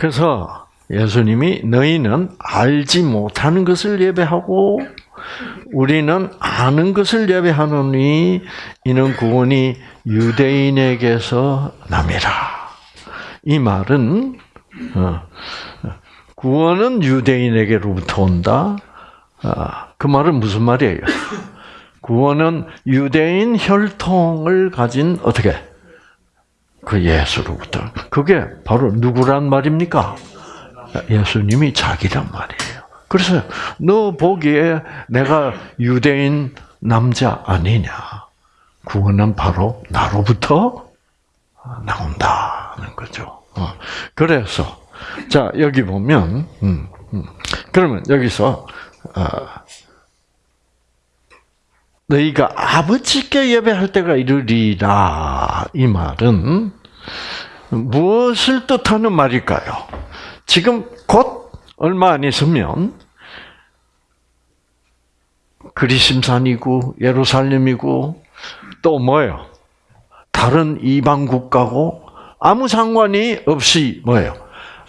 그래서 예수님이 너희는 알지 못하는 것을 예배하고 우리는 아는 것을 예배하노니 이는 구원이 유대인에게서 남이라. 이 말은 어, 구원은 유대인에게로부터 온다. 아, 그 말은 무슨 말이에요? 구원은 유대인 혈통을 가진 어떻게 그 예수로부터 그게 바로 누구란 말입니까? 예수님이 자기란 말이에요. 그래서 너 보기에 내가 유대인 남자 아니냐? 구원은 바로 나로부터 나온다는 거죠. 어, 그래서 자 여기 보면 음, 음. 그러면 여기서 어, 너희가 아버지께 예배할 때가 이르리라 이 말은 무엇을 뜻하는 말일까요? 지금 곧 얼마 안 있으면 그리심산이고 예루살렘이고 또 뭐예요? 다른 이방 국가고 아무 상관이 없이 뭐예요?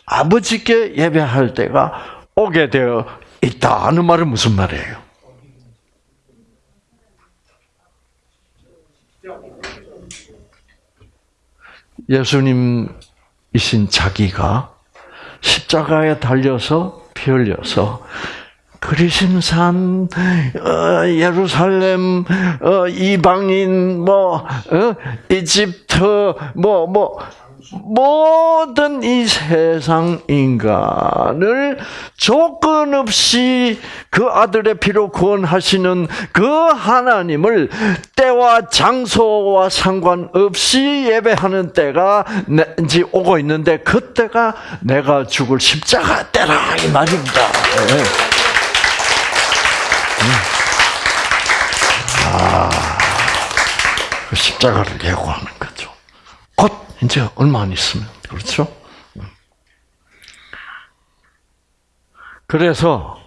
아버지께 예배할 때가 오게 되어 있다는 말은 무슨 말이에요? 예수님이신 자기가 십자가에 달려서 피 흘려서 그리심산 어, 예루살렘 어, 이방인 뭐 어, 이집트 뭐뭐 뭐, 모든 이 세상 인간을 조건 없이 그 아들의 피로 구원하시는 그 하나님을 때와 장소와 상관없이 예배하는 때가 이제 오고 있는데 그때가 내가 죽을 십자가 때라 이 말입니다. 네. 음. 아, 그 십자가를 예고하는 이제 얼마 안 있으면 그렇죠. 그래서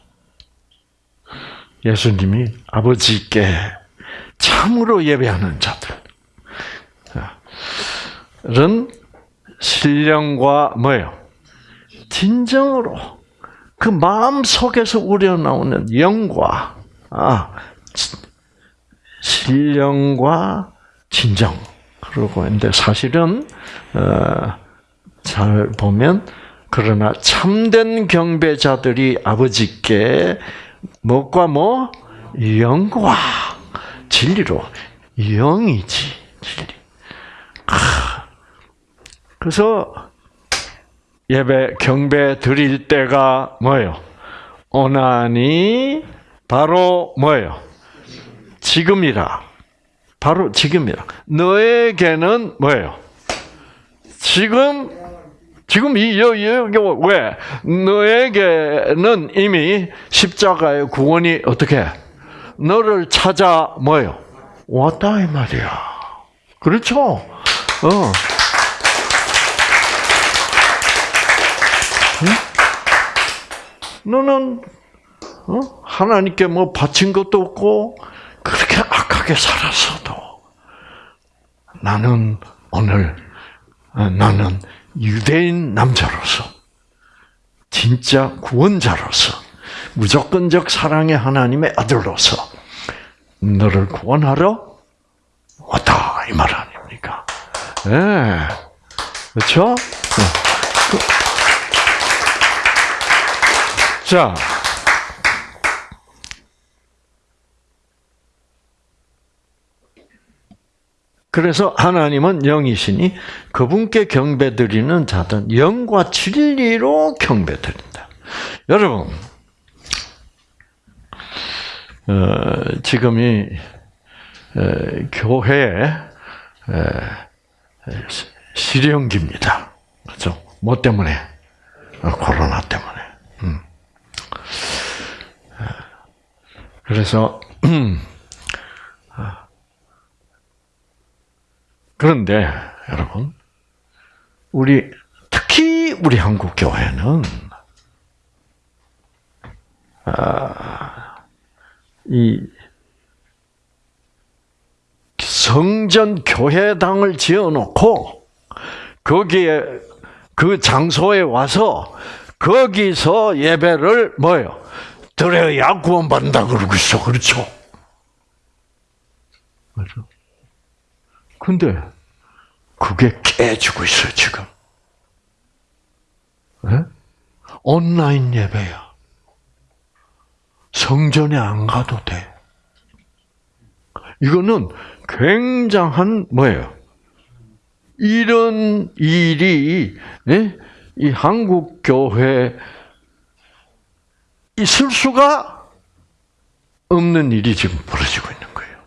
예수님이 아버지께 참으로 예배하는 자들은 신령과 뭐예요? 진정으로 그 마음 속에서 우러나오는 영과 아, 신령과 진정 그러고 있는데 사실은 어, 잘 보면 그러나 참된 경배자들이 아버지께 뭐과 뭐 영과 진리로 영이지 진리. 그래서 예배 경배 드릴 때가 뭐예요? 오나니 바로 뭐예요? 지금이라. 바로 지금이라. 너에게는 뭐예요? 지금 지금 이 여기 왜 너에게는 이미 십자가의 구원이 어떻게 너를 찾아 뭐요 왔다 이 말이야. 그렇죠? 어. 응? 너는 어? 하나님께 뭐 바친 것도 없고 그렇게 악하게 살았어도 나는 오늘 어, 나는 유대인 남자로서 진짜 구원자로서 무조건적 사랑의 하나님의 아들로서 너를 구원하러 왔다 이 말 아닙니까? 예, 네. 그렇죠? 자, 그래서 하나님은 영이시니 그분께 경배드리는 자든 영과 진리로 경배드린다. 여러분, 어, 지금이 에, 교회 실형기입니다. 그렇죠? 뭐 때문에? 어, 코로나 때문에. 음. 그래서 [clears throat] 그런데 여러분, 우리 특히 우리 한국 교회는 아, 이 성전 교회당을 지어놓고 거기에 그 장소에 와서 거기서 예배를 뭐요? 드려야 구원받는다 그러고 있어. 그렇죠? 그렇죠? 근데 그게 깨지고 있어요, 지금. 네? 온라인 예배야. 성전에 안 가도 돼. 이거는 굉장한 뭐예요? 이런 일이 네? 이 한국 교회 있을 수가 없는 일이 지금 벌어지고 있는 거예요.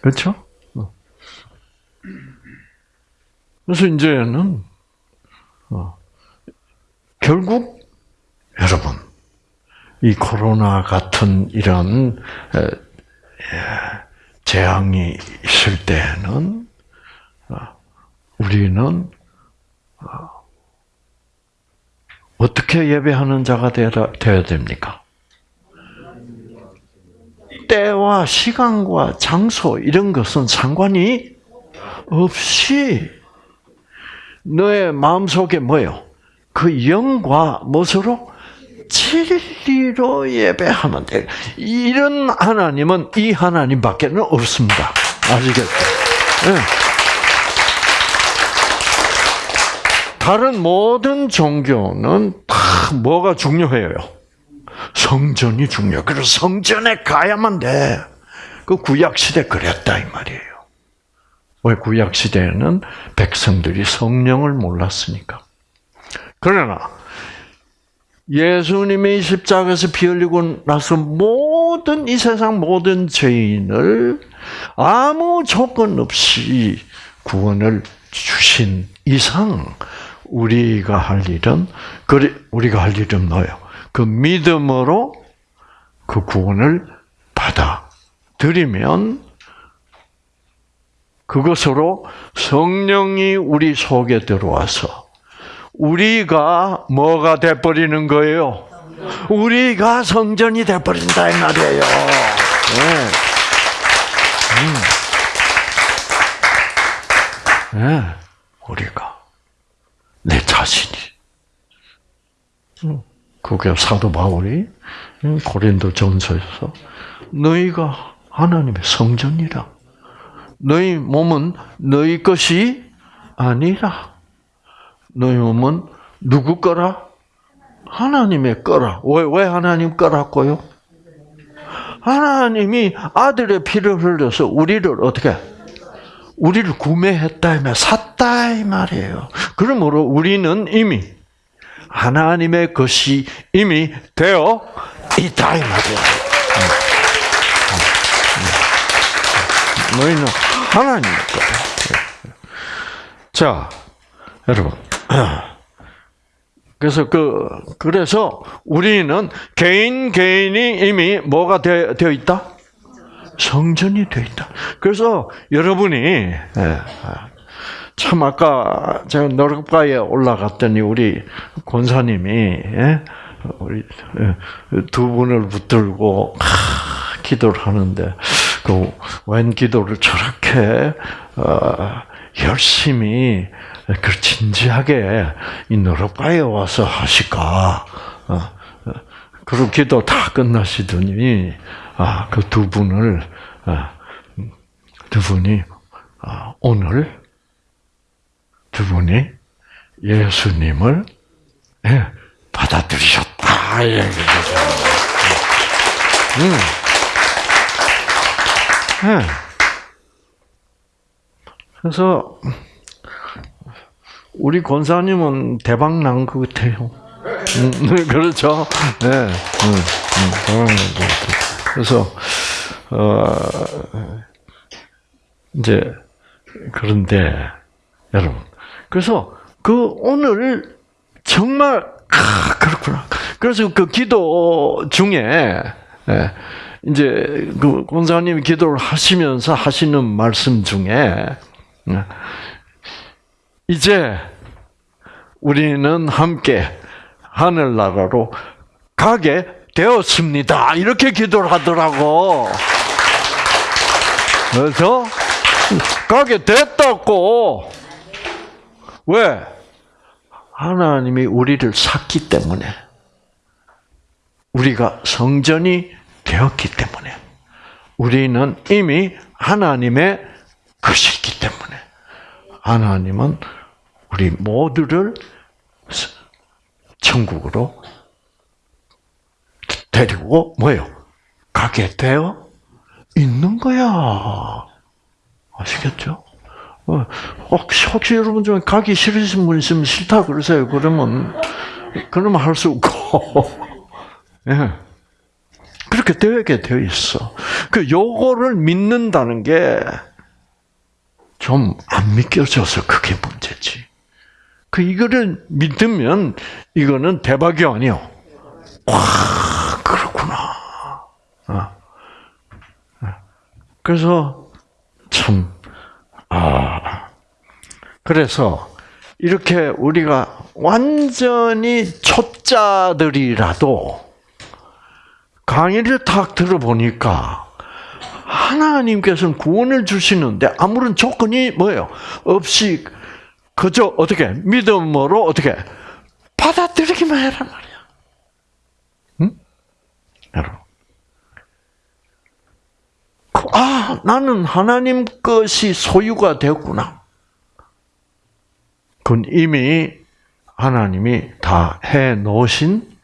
그렇죠? 그래서 이제는 어, 결국 여러분 이 코로나 같은 이런 재앙이 있을 때는 어, 우리는 어, 어떻게 예배하는 자가 되어야 됩니까? 때와 시간과 장소 이런 것은 상관이 없이 너의 마음속에 뭐요? 그 영과 무엇으로? 진리로 예배하면 돼. 이런 하나님은 이 하나님밖에 는 없습니다. 아시겠죠? 네. 다른 모든 종교는 다 뭐가 중요해요? 성전이 중요. 그래서 성전에 가야만 돼. 그 구약 시대 그랬다 이 말이에요. 왜 구약 시대에는 백성들이 성령을 몰랐으니까. 그러나 예수님이 십자가에서 피 흘리고 나서 모든 이 세상 모든 죄인을 아무 조건 없이 구원을 주신 이상 우리가 할 일은 우리가 할 일은 뭐예요? 그 믿음으로 그 구원을 받아 들이면 그것으로 성령이 우리 속에 들어와서 우리가 뭐가 돼버리는 거예요? 우리가 성전이 돼버린다 이 말이에요. 네. 음. 네. 우리가 내 자신이 그게 사도 바울이 고린도 전서에서 너희가 하나님의 성전이라 너희 몸은 너희 것이 아니라 너희 몸은 누구 거라? 하나님의 거라. 왜, 왜 하나님 거라고요? 하나님이 아들의 피를 흘려서 우리를 어떻게 우리를 구매했다, 샀다 이 말이에요. 그러므로 우리는 이미 하나님의 것이 이미 되어 있다 이 말이에요. 너희는 하나님 거예요. 자, 여러분. 그래서 그 그래서 우리는 개인 개인이 이미 뭐가 되어, 되어 있다? 성전이 되어 있다. 그래서 여러분이 예, 참 아까 제가 노력가에 올라갔더니 우리 권사님이 예, 우리 예, 두 분을 붙들고 기도를 하는데 그웬 기도를 저렇게 어, 열심히 그 진지하게 이 너럽가에 와서 하실까? 어, 어, 그리고 기도 다 끝나시더니 아, 그두 분을 아, 두 분이 아, 오늘 두 분이 예수님을 예, 받아들이셨다. 예, 음. 예. 그래서 우리 권사님은 대박 난 것 같아요. 음, 그렇죠. 네. 음, 음, 대박 난 것 같아요. 그래서 어, 이제 그런데 여러분, 그래서 그 오늘 정말 아, 그렇구나. 그래서 그 기도 중에 예, 이제 그 권사님 기도를 하시면서 하시는 말씀 중에 예, 이제 우리는 함께 하늘나라로 가게 되었습니다. 이렇게 기도를 하더라고. 그래서 가게 됐다고. 왜? 하나님이 우리를 샀기 때문에. 우리가 성전이 되었기 때문에. 우리는 이미 하나님의 것이기 때문에. 하나님은 우리 모두를 천국으로 데리고 뭐예요? 가게 되어 있는 거야. 아시겠죠? 어, 혹시, 혹시 여러분 중에 가기 싫으신 분 있으면 싫다 그러세요. 그러면, 그러면 할 수 없고. [laughs] 예. 그렇게 되게 되어 있어. 그 요거를 믿는다는 게 좀 안 믿겨져서 그게 문제지. 그 이거를 믿으면 이거는 대박이 아니요. 와, 그렇구나. 어. 그래서 참 아. 그래서 이렇게 우리가 완전히 초짜들이라도 강의를 딱 들어보니까 하나님께서는 구원을 주시는데 아무런 조건이 뭐예요? 없이 그저 어떻게 믿음으로 어떻게 받아들이기만 해란 말이야. 응? 여러분. 아, 나는 하나님 것이 소유가 되었구나. 그건 이미 하나님이 다 해 놓으신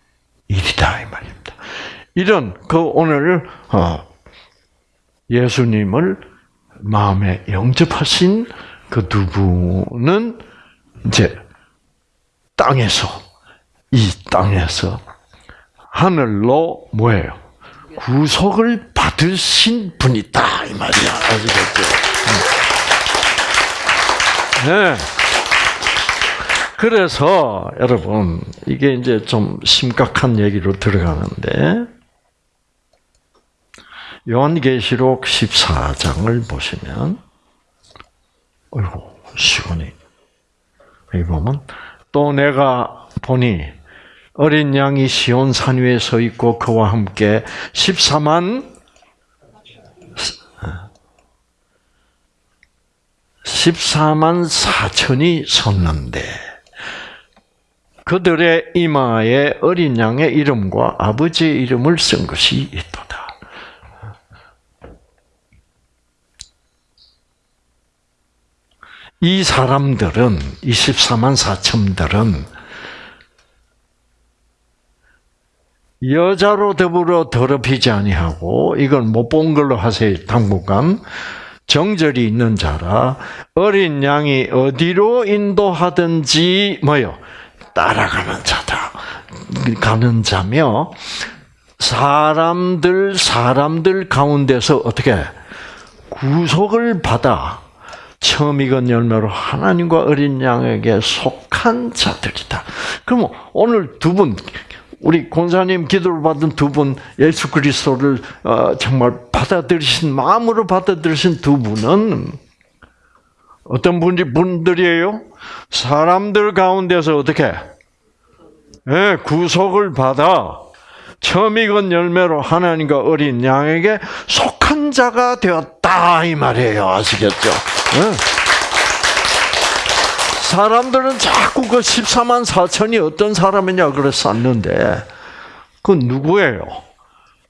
일이다 이 말입니다. 이런 그 오늘 어, 예수님을 마음에 영접하신 그 두 분은 이제 땅에서 이 땅에서 하늘로 뭐예요? 구속을 받으신 분이다 이 말이야 아시겠죠? 네. 그래서 여러분 이게 이제 좀 심각한 얘기로 들어가는데 요한계시록 14장을 보시면 어이구 시원히 여기 보면 또 내가 보니 어린 양이 시온 산 위에 서 있고 그와 함께 14만 14만 4천이 섰는데 그들의 이마에 어린 양의 이름과 아버지의 이름을 쓴 것이 있도다. 이 사람들은 24만 4천들은 여자로 더불어 더럽히지 아니하고 이건 못 본 걸로 하세요. 당분간 정절이 있는 자라 어린 양이 어디로 인도하든지 뭐요 따라가는 자다. 가는 자며 사람들 사람들 가운데서 어떻게 구속을 받아 처음 익은 열매로 하나님과 어린 양에게 속한 자들이다. 그럼 오늘 두 분, 우리 권사님 기도를 받은 두 분, 예수 그리스도를 어, 정말 받아들이신 마음으로 받아들이신 두 분은 어떤 분이 분들이에요? 사람들 가운데서 어떻게 네, 구속을 받아 처음 익은 열매로 하나님과 어린 양에게 속한 자가 되었다 이 말이에요. 아시겠죠? 네. 사람들은 자꾸 그 14만 4천이 어떤 사람이냐 그랬었는데 그 누구예요?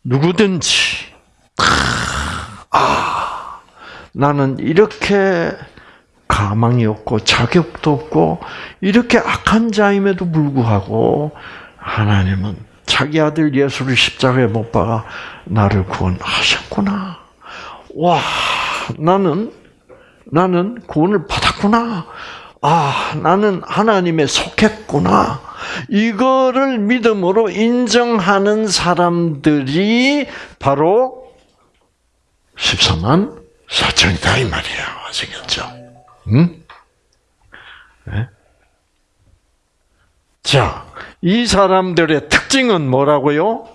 누구든지 아 나는 이렇게 가망이 없고 자격도 없고 이렇게 악한 자임에도 불구하고 하나님은 자기 아들 예수를 십자가에 못 박아 나를 구원하셨구나. 와, 나는 나는 구원을 받았구나. 아, 나는 하나님의 속했구나. 이거를 믿음으로 인정하는 사람들이 바로 14만 4천이다 이 말이에요. 아시겠죠? 응? 네? 자, 이 사람들의 특징은 뭐라고요?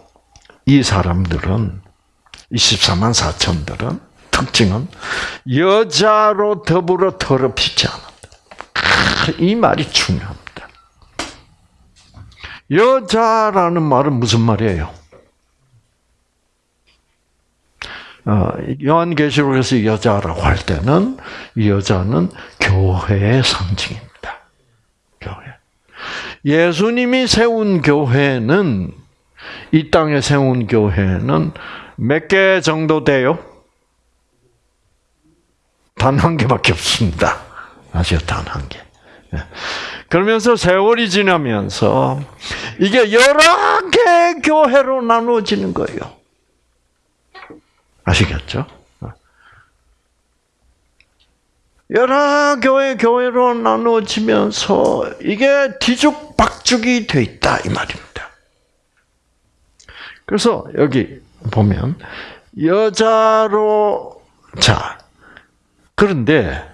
이 사람들은 24만 4천들은 특징은 여자로 더불어 더럽히지 않는다. 이 말이 중요합니다. 여자라는 말은 무슨 말이에요? 어, 요한계시록에서 여자라고 할 때는 여자는 교회의 상징입니다. 예수님이 세운 교회는 이 땅에 세운 교회는 몇 개 정도 돼요? 단 한 개밖에 없습니다. 아시요? 단 한 개. 예. 그러면서 세월이 지나면서 이게 여러 개 교회로 나누어지는 거예요. 아시겠죠? 여러 교회 교회로 나누어지면서 이게 뒤죽박죽이 돼 있다 이 말입니다. 그래서 여기 보면 여자로 자 그런데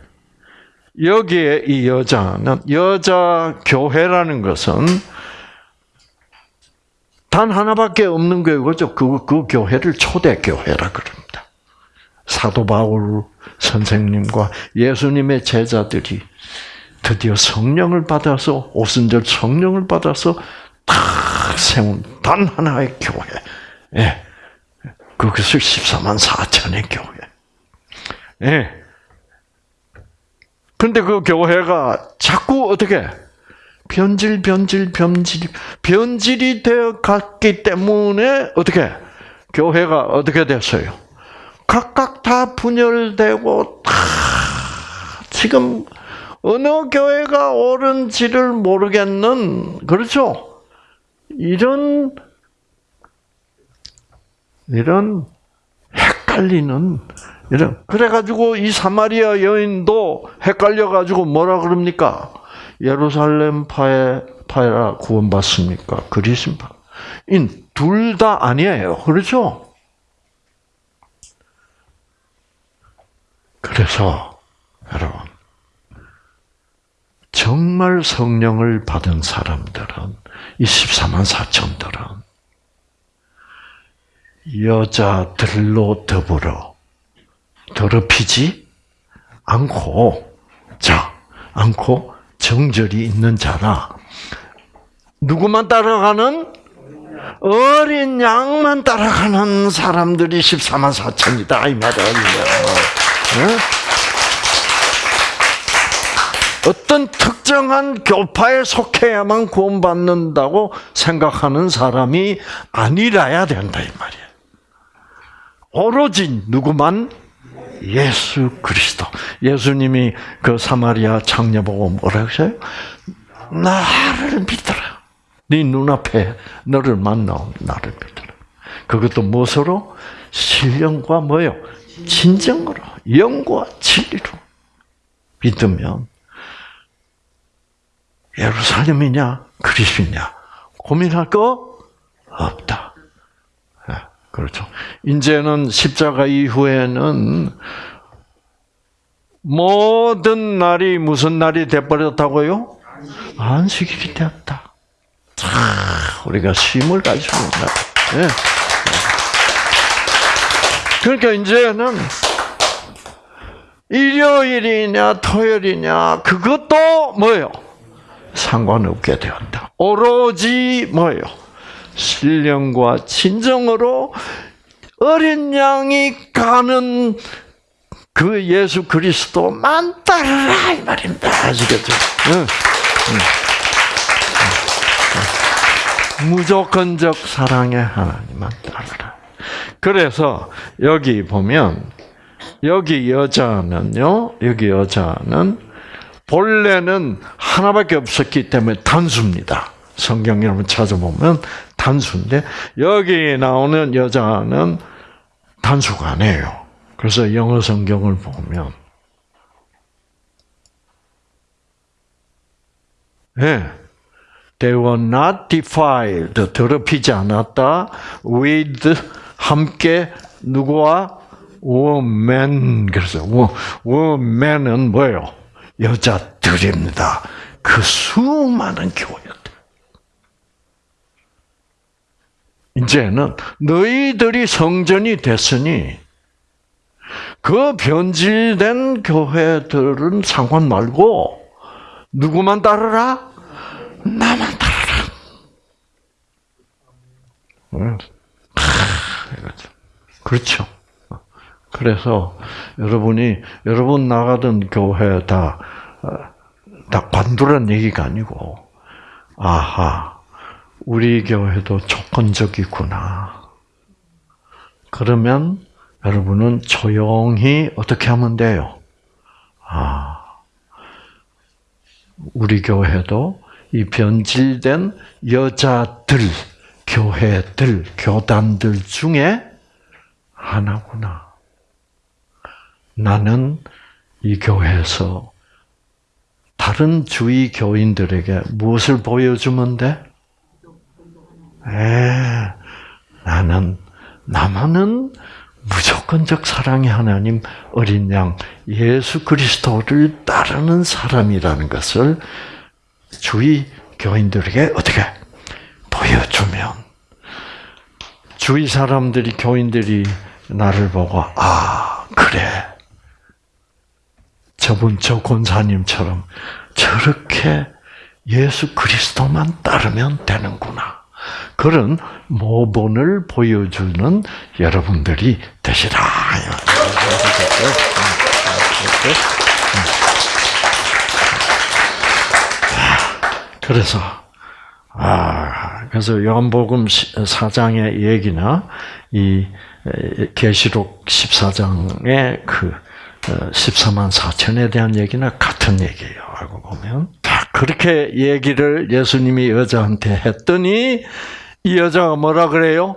여기에 이 여자는 여자 교회라는 것은 단 하나밖에 없는 교회죠. 그, 그 교회를 초대 교회라 그럽니다. 사도 바울 선생님과 예수님의 제자들이 드디어 성령을 받아서 오순절 성령을 받아서 탁 세운 단 하나의 교회. 예. 그것을 14만 4천의 교회. 예. 근데 그 교회가 자꾸 어떻게 변질, 변질, 변질, 변질이 되어 갔기 때문에 어떻게 교회가 어떻게 됐어요? 각각 다 분열되고 다 지금 어느 교회가 옳은지를 모르겠는 그렇죠? 이런 이런 헷갈리는 이런 그래가지고 이 사마리아 여인도 헷갈려가지고 뭐라 그럽니까? 예루살렘 파에 파라 구원받습니까? 그리스인 파? 둘다 아니에요. 그렇죠? 그래서 여러분 정말 성령을 받은 사람들은 이 14만 4천들은 여자들로 더불어 더럽히지 않고 자 않고 정절이 있는 자라 누구만 따라가는 어린 양만 따라가는 사람들이 14만 4천이다 이 말이에요. 어떤 특정한 교파에 속해야만 구원받는다고 생각하는 사람이 아니라야 된다 이 말이에요. 오로지 누구만 예수 그리스도. 예수님이 그 사마리아 창녀 보고 뭐라 하어요 나를 믿어라. 네 눈앞에 너를 만나 나를 믿어라. 그것도 무엇으로? 신령과 뭐요? 진정으로 영과 진리로 믿으면 예루살렘이냐 그리스냐 고민할 거 없다. 예, 그렇죠. 이제는 십자가 이후에는 모든 날이 무슨 날이 돼버렸다고요? 안식일이 되었다. 우리가 쉼을 가지고 있다. 네. 그러니까 이제는 일요일이냐 토요일이냐 그것도 뭐예요? 상관없게 되었다. 오로지 뭐예요? 신령과 진정으로 어린 양이 가는 그 예수 그리스도만 따르라 이 말입니다. 아시겠죠? 응. 응. 무조건적 사랑의 하나님만 따르라. 그래서 여기 보면 여기 여자는요. 여기 여자는 본래는 하나밖에 없었기 때문에 단수입니다. 성경 여러분 찾아보면 단수인데 여기 나오는 여자는 단수가 아니에요. 그래서 영어 성경을 보면 예. 네. They were not defiled. 더럽히지 않았다. with 함께 누구와 woman 그래서 woman은 뭐예요? 여자들입니다. 그 수많은 교회들. 이제는 너희들이 성전이 됐으니 그 변질된 교회들은 상관 말고 누구만 따르라? 나만 따르라. 그렇죠. 그래서 여러분이 여러분 나가던 교회 다다 다 관두란 얘기가 아니고 아하 우리 교회도 조건적이구나. 그러면 여러분은 조용히 어떻게 하면 돼요? 아, 우리 교회도 이 변질된 여자들, 교회들, 교단들 중에 하나구나. 나는 이 교회에서 다른 주위 교인들에게 무엇을 보여주면 돼? 에, 나는 나만은 무조건적 사랑의 하나님 어린 양 예수 그리스도를 따르는 사람이라는 것을 주위 교인들에게 어떻게 보여주면 주위 사람들이 교인들이 나를 보고 아 그래 저분 저 권사님처럼 저렇게 예수 그리스도만 따르면 되는구나. 그런 모본을 보여주는 여러분들이 되시라. 그래서 아 그래서 요한복음 4장의 얘기나 이 계시록 14장의 그 14만 어, 4천에 대한 얘기나 같은 얘기예요. 알고 보면. 그렇게 얘기를 예수님이 여자한테 했더니 이 여자가 뭐라 그래요?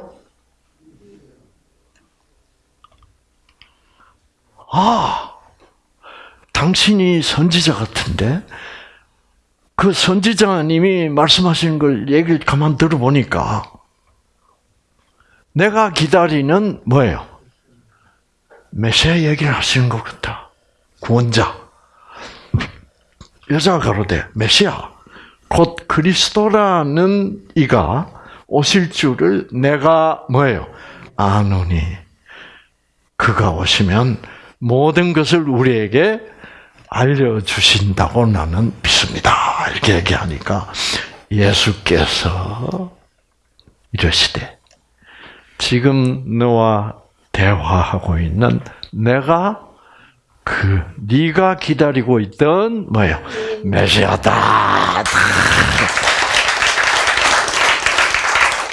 아, 당신이 선지자 같은데 그 선지자님이 말씀하시는 걸 얘기를 가만 들어보니까 내가 기다리는 뭐예요? 메시아 얘기를 하시는 것 같다. 구원자. 여자가 가로되 메시아 곧 그리스도라는 이가 오실 줄을 내가 뭐예요? 아노니 그가 오시면 모든 것을 우리에게 알려주신다고 나는 믿습니다. 이렇게 얘기하니까 예수께서 이러시되 지금 너와 대화하고 있는 내가 그 네가 기다리고 있던 뭐예요? 메시아다.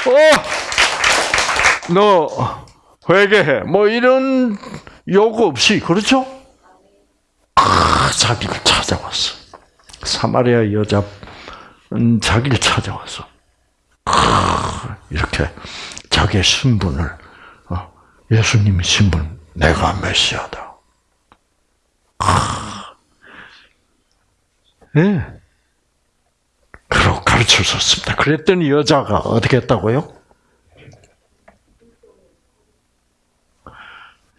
어, 너 회개해. 뭐 이런 요구 없이 그렇죠? 아, 자기를 찾아왔어. 사마리아 여자 자기를 찾아왔어. 아, 이렇게 자기의 신분을 예수님의 신분, 내가 메시아다. 아, 예. 네. 그러 가르쳐 줬습니다. 그랬더니 여자가 어떻게 했다고요?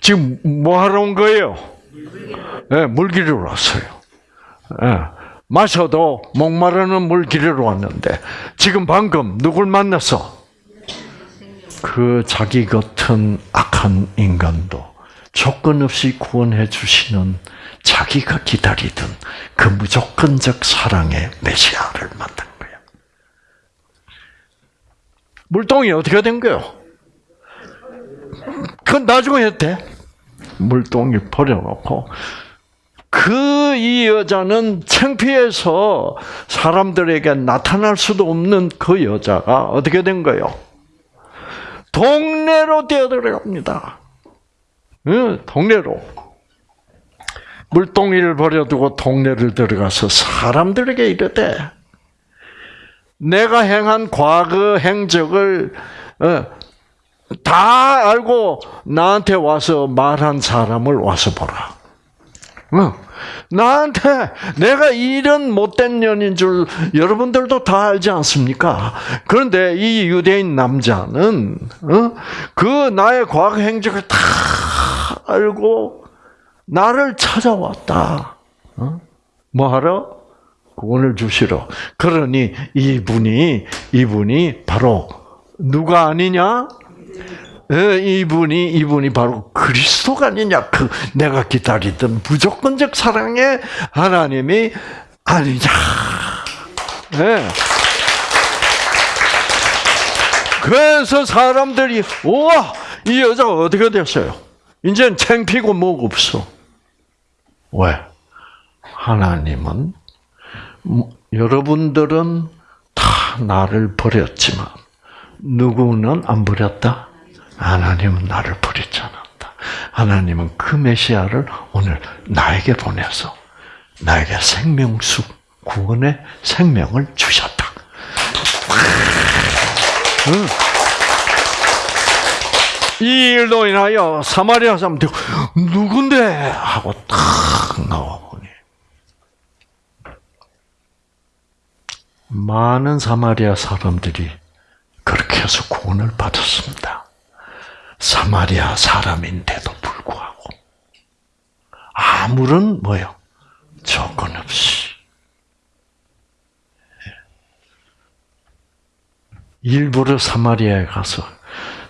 지금 뭐 하러 온 거예요? 예, 네, 물 기르러 왔어요. 네. 마셔도 목마르는 물 기르러 왔는데 지금 방금 누굴 만났어? 그 자기 같은 악한 인간도 조건 없이 구원해 주시는 자기가 기다리던 그 무조건적 사랑의 메시아를 만난 거예요. 물동이 어떻게 된 거요? 그건 나중에 했대. 물동이 버려놓고 그 이 여자는 창피해서 사람들에게 나타날 수도 없는 그 여자가 어떻게 된 거요? 동네로 뛰어들어갑니다. 응, 동네로. 물동이를 버려두고 동네를 들어가서 사람들에게 이르되 내가 행한 과거 행적을 어, 다 알고 나한테 와서 말한 사람을 와서 보라. 어, 나한테 내가 이런 못된 년인 줄 여러분들도 다 알지 않습니까? 그런데 이 유대인 남자는 어, 그 나의 과거 행적을 다 알고 나를 찾아왔다. 어? 뭐하러? 구원을 주시러. 그러니 이분이 이분이 바로 누가 아니냐? 이분이 이분이 바로 그리스도가 아니냐? 그 내가 기다리던 무조건적 사랑의 하나님이 아니냐? 네. 그래서 사람들이 우와 이 여자가 어떻게 됐어요? 이제는 창피고 뭐가 없어. 왜? 하나님은 여러분들은 다 나를 버렸지만 누구는 안 버렸다? 하나님은 나를 버리지 않았다. 하나님은 그 메시아를 오늘 나에게 보내서 나에게 생명수 구원의 생명을 주셨다. 응. 이 일로 인하여 사마리아 사람들 누군데 하고 탁 나와 보니 많은 사마리아 사람들이 그렇게 해서 구원을 받았습니다. 사마리아 사람인데도 불구하고 아무런 뭐요? 조건 없이. 일부러 사마리아에 가서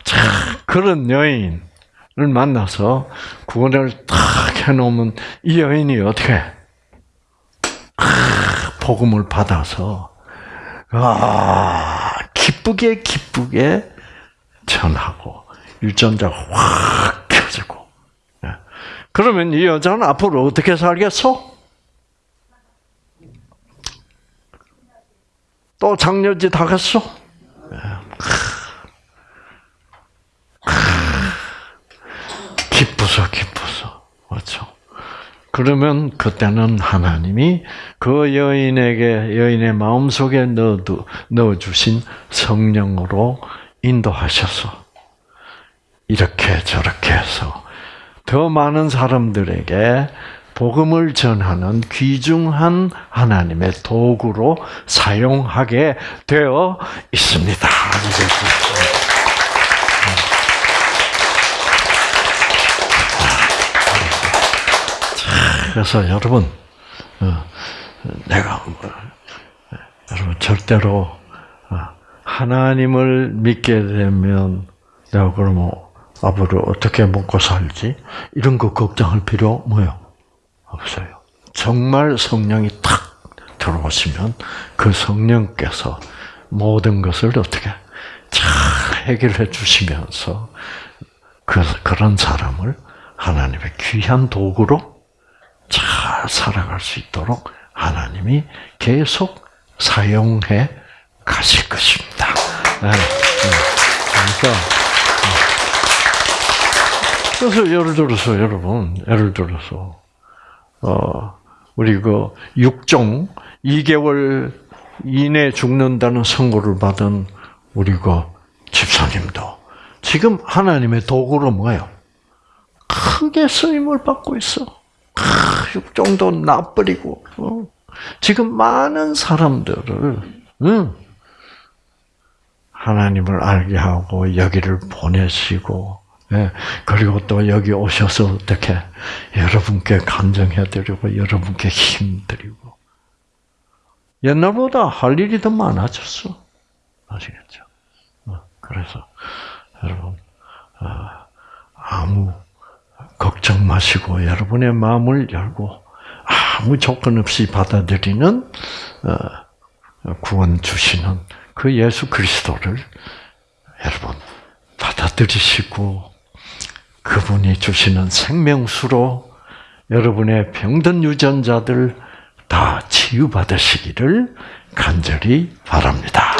자, 그런 여인을 만나서 구원을 딱 해놓으면 이 여인이 어떻게? 아, 복음을 받아서 아 기쁘게 기쁘게 전하고 유전자가 확 켜지고 예. 그러면 이 여자는 앞으로 어떻게 살겠어? 또 장녀짓 하겠어? 예. 기쁘서 기쁘서 그렇죠. 그러면 그때는 하나님이 그 여인에게 여인의 마음 속에 넣어 넣어 주신 성령으로 인도하셔서 이렇게 저렇게 해서 더 많은 사람들에게 복음을 전하는 귀중한 하나님의 도구로 사용하게 되어 있습니다. 그래서 여러분, 어, 내가 여러분 절대로 어, 하나님을 믿게 되면 내가 그러면 앞으로 어떻게 먹고 살지 이런 거 걱정할 필요 뭐요 없어요. 정말 성령이 탁 들어오시면 그 성령께서 모든 것을 어떻게 잘 해결해 주시면서 그, 그런 사람을 하나님의 귀한 도구로 잘 살아갈 수 있도록 하나님이 계속 사용해 가실 것입니다. 네. 네. 그러니까 그래서 예를 들어서 여러분, 예를 들어서 어 우리 그 육종 2개월 이내 죽는다는 선고를 받은 우리 그 집사님도 지금 하나님의 도구로 뭐예요? 크게 쓰임을 받고 있어. 육종도 나버리고 어? 지금 많은 사람들을 응? 하나님을 알게 하고 여기를 보내시고 예, 그리고 또 여기 오셔서 어떻게 여러분께 감정해드리고 여러분께 힘드리고 옛날보다 할 일이 더 많아졌어 아시겠죠? 어, 그래서 여러분 아, 아무 걱정 마시고 여러분의 마음을 열고 아무 조건 없이 받아들이는 어, 구원 주시는 그 예수 그리스도를 여러분 받아들이시고 그분이 주시는 생명수로 여러분의 병든 유전자들 다 치유받으시기를 간절히 바랍니다.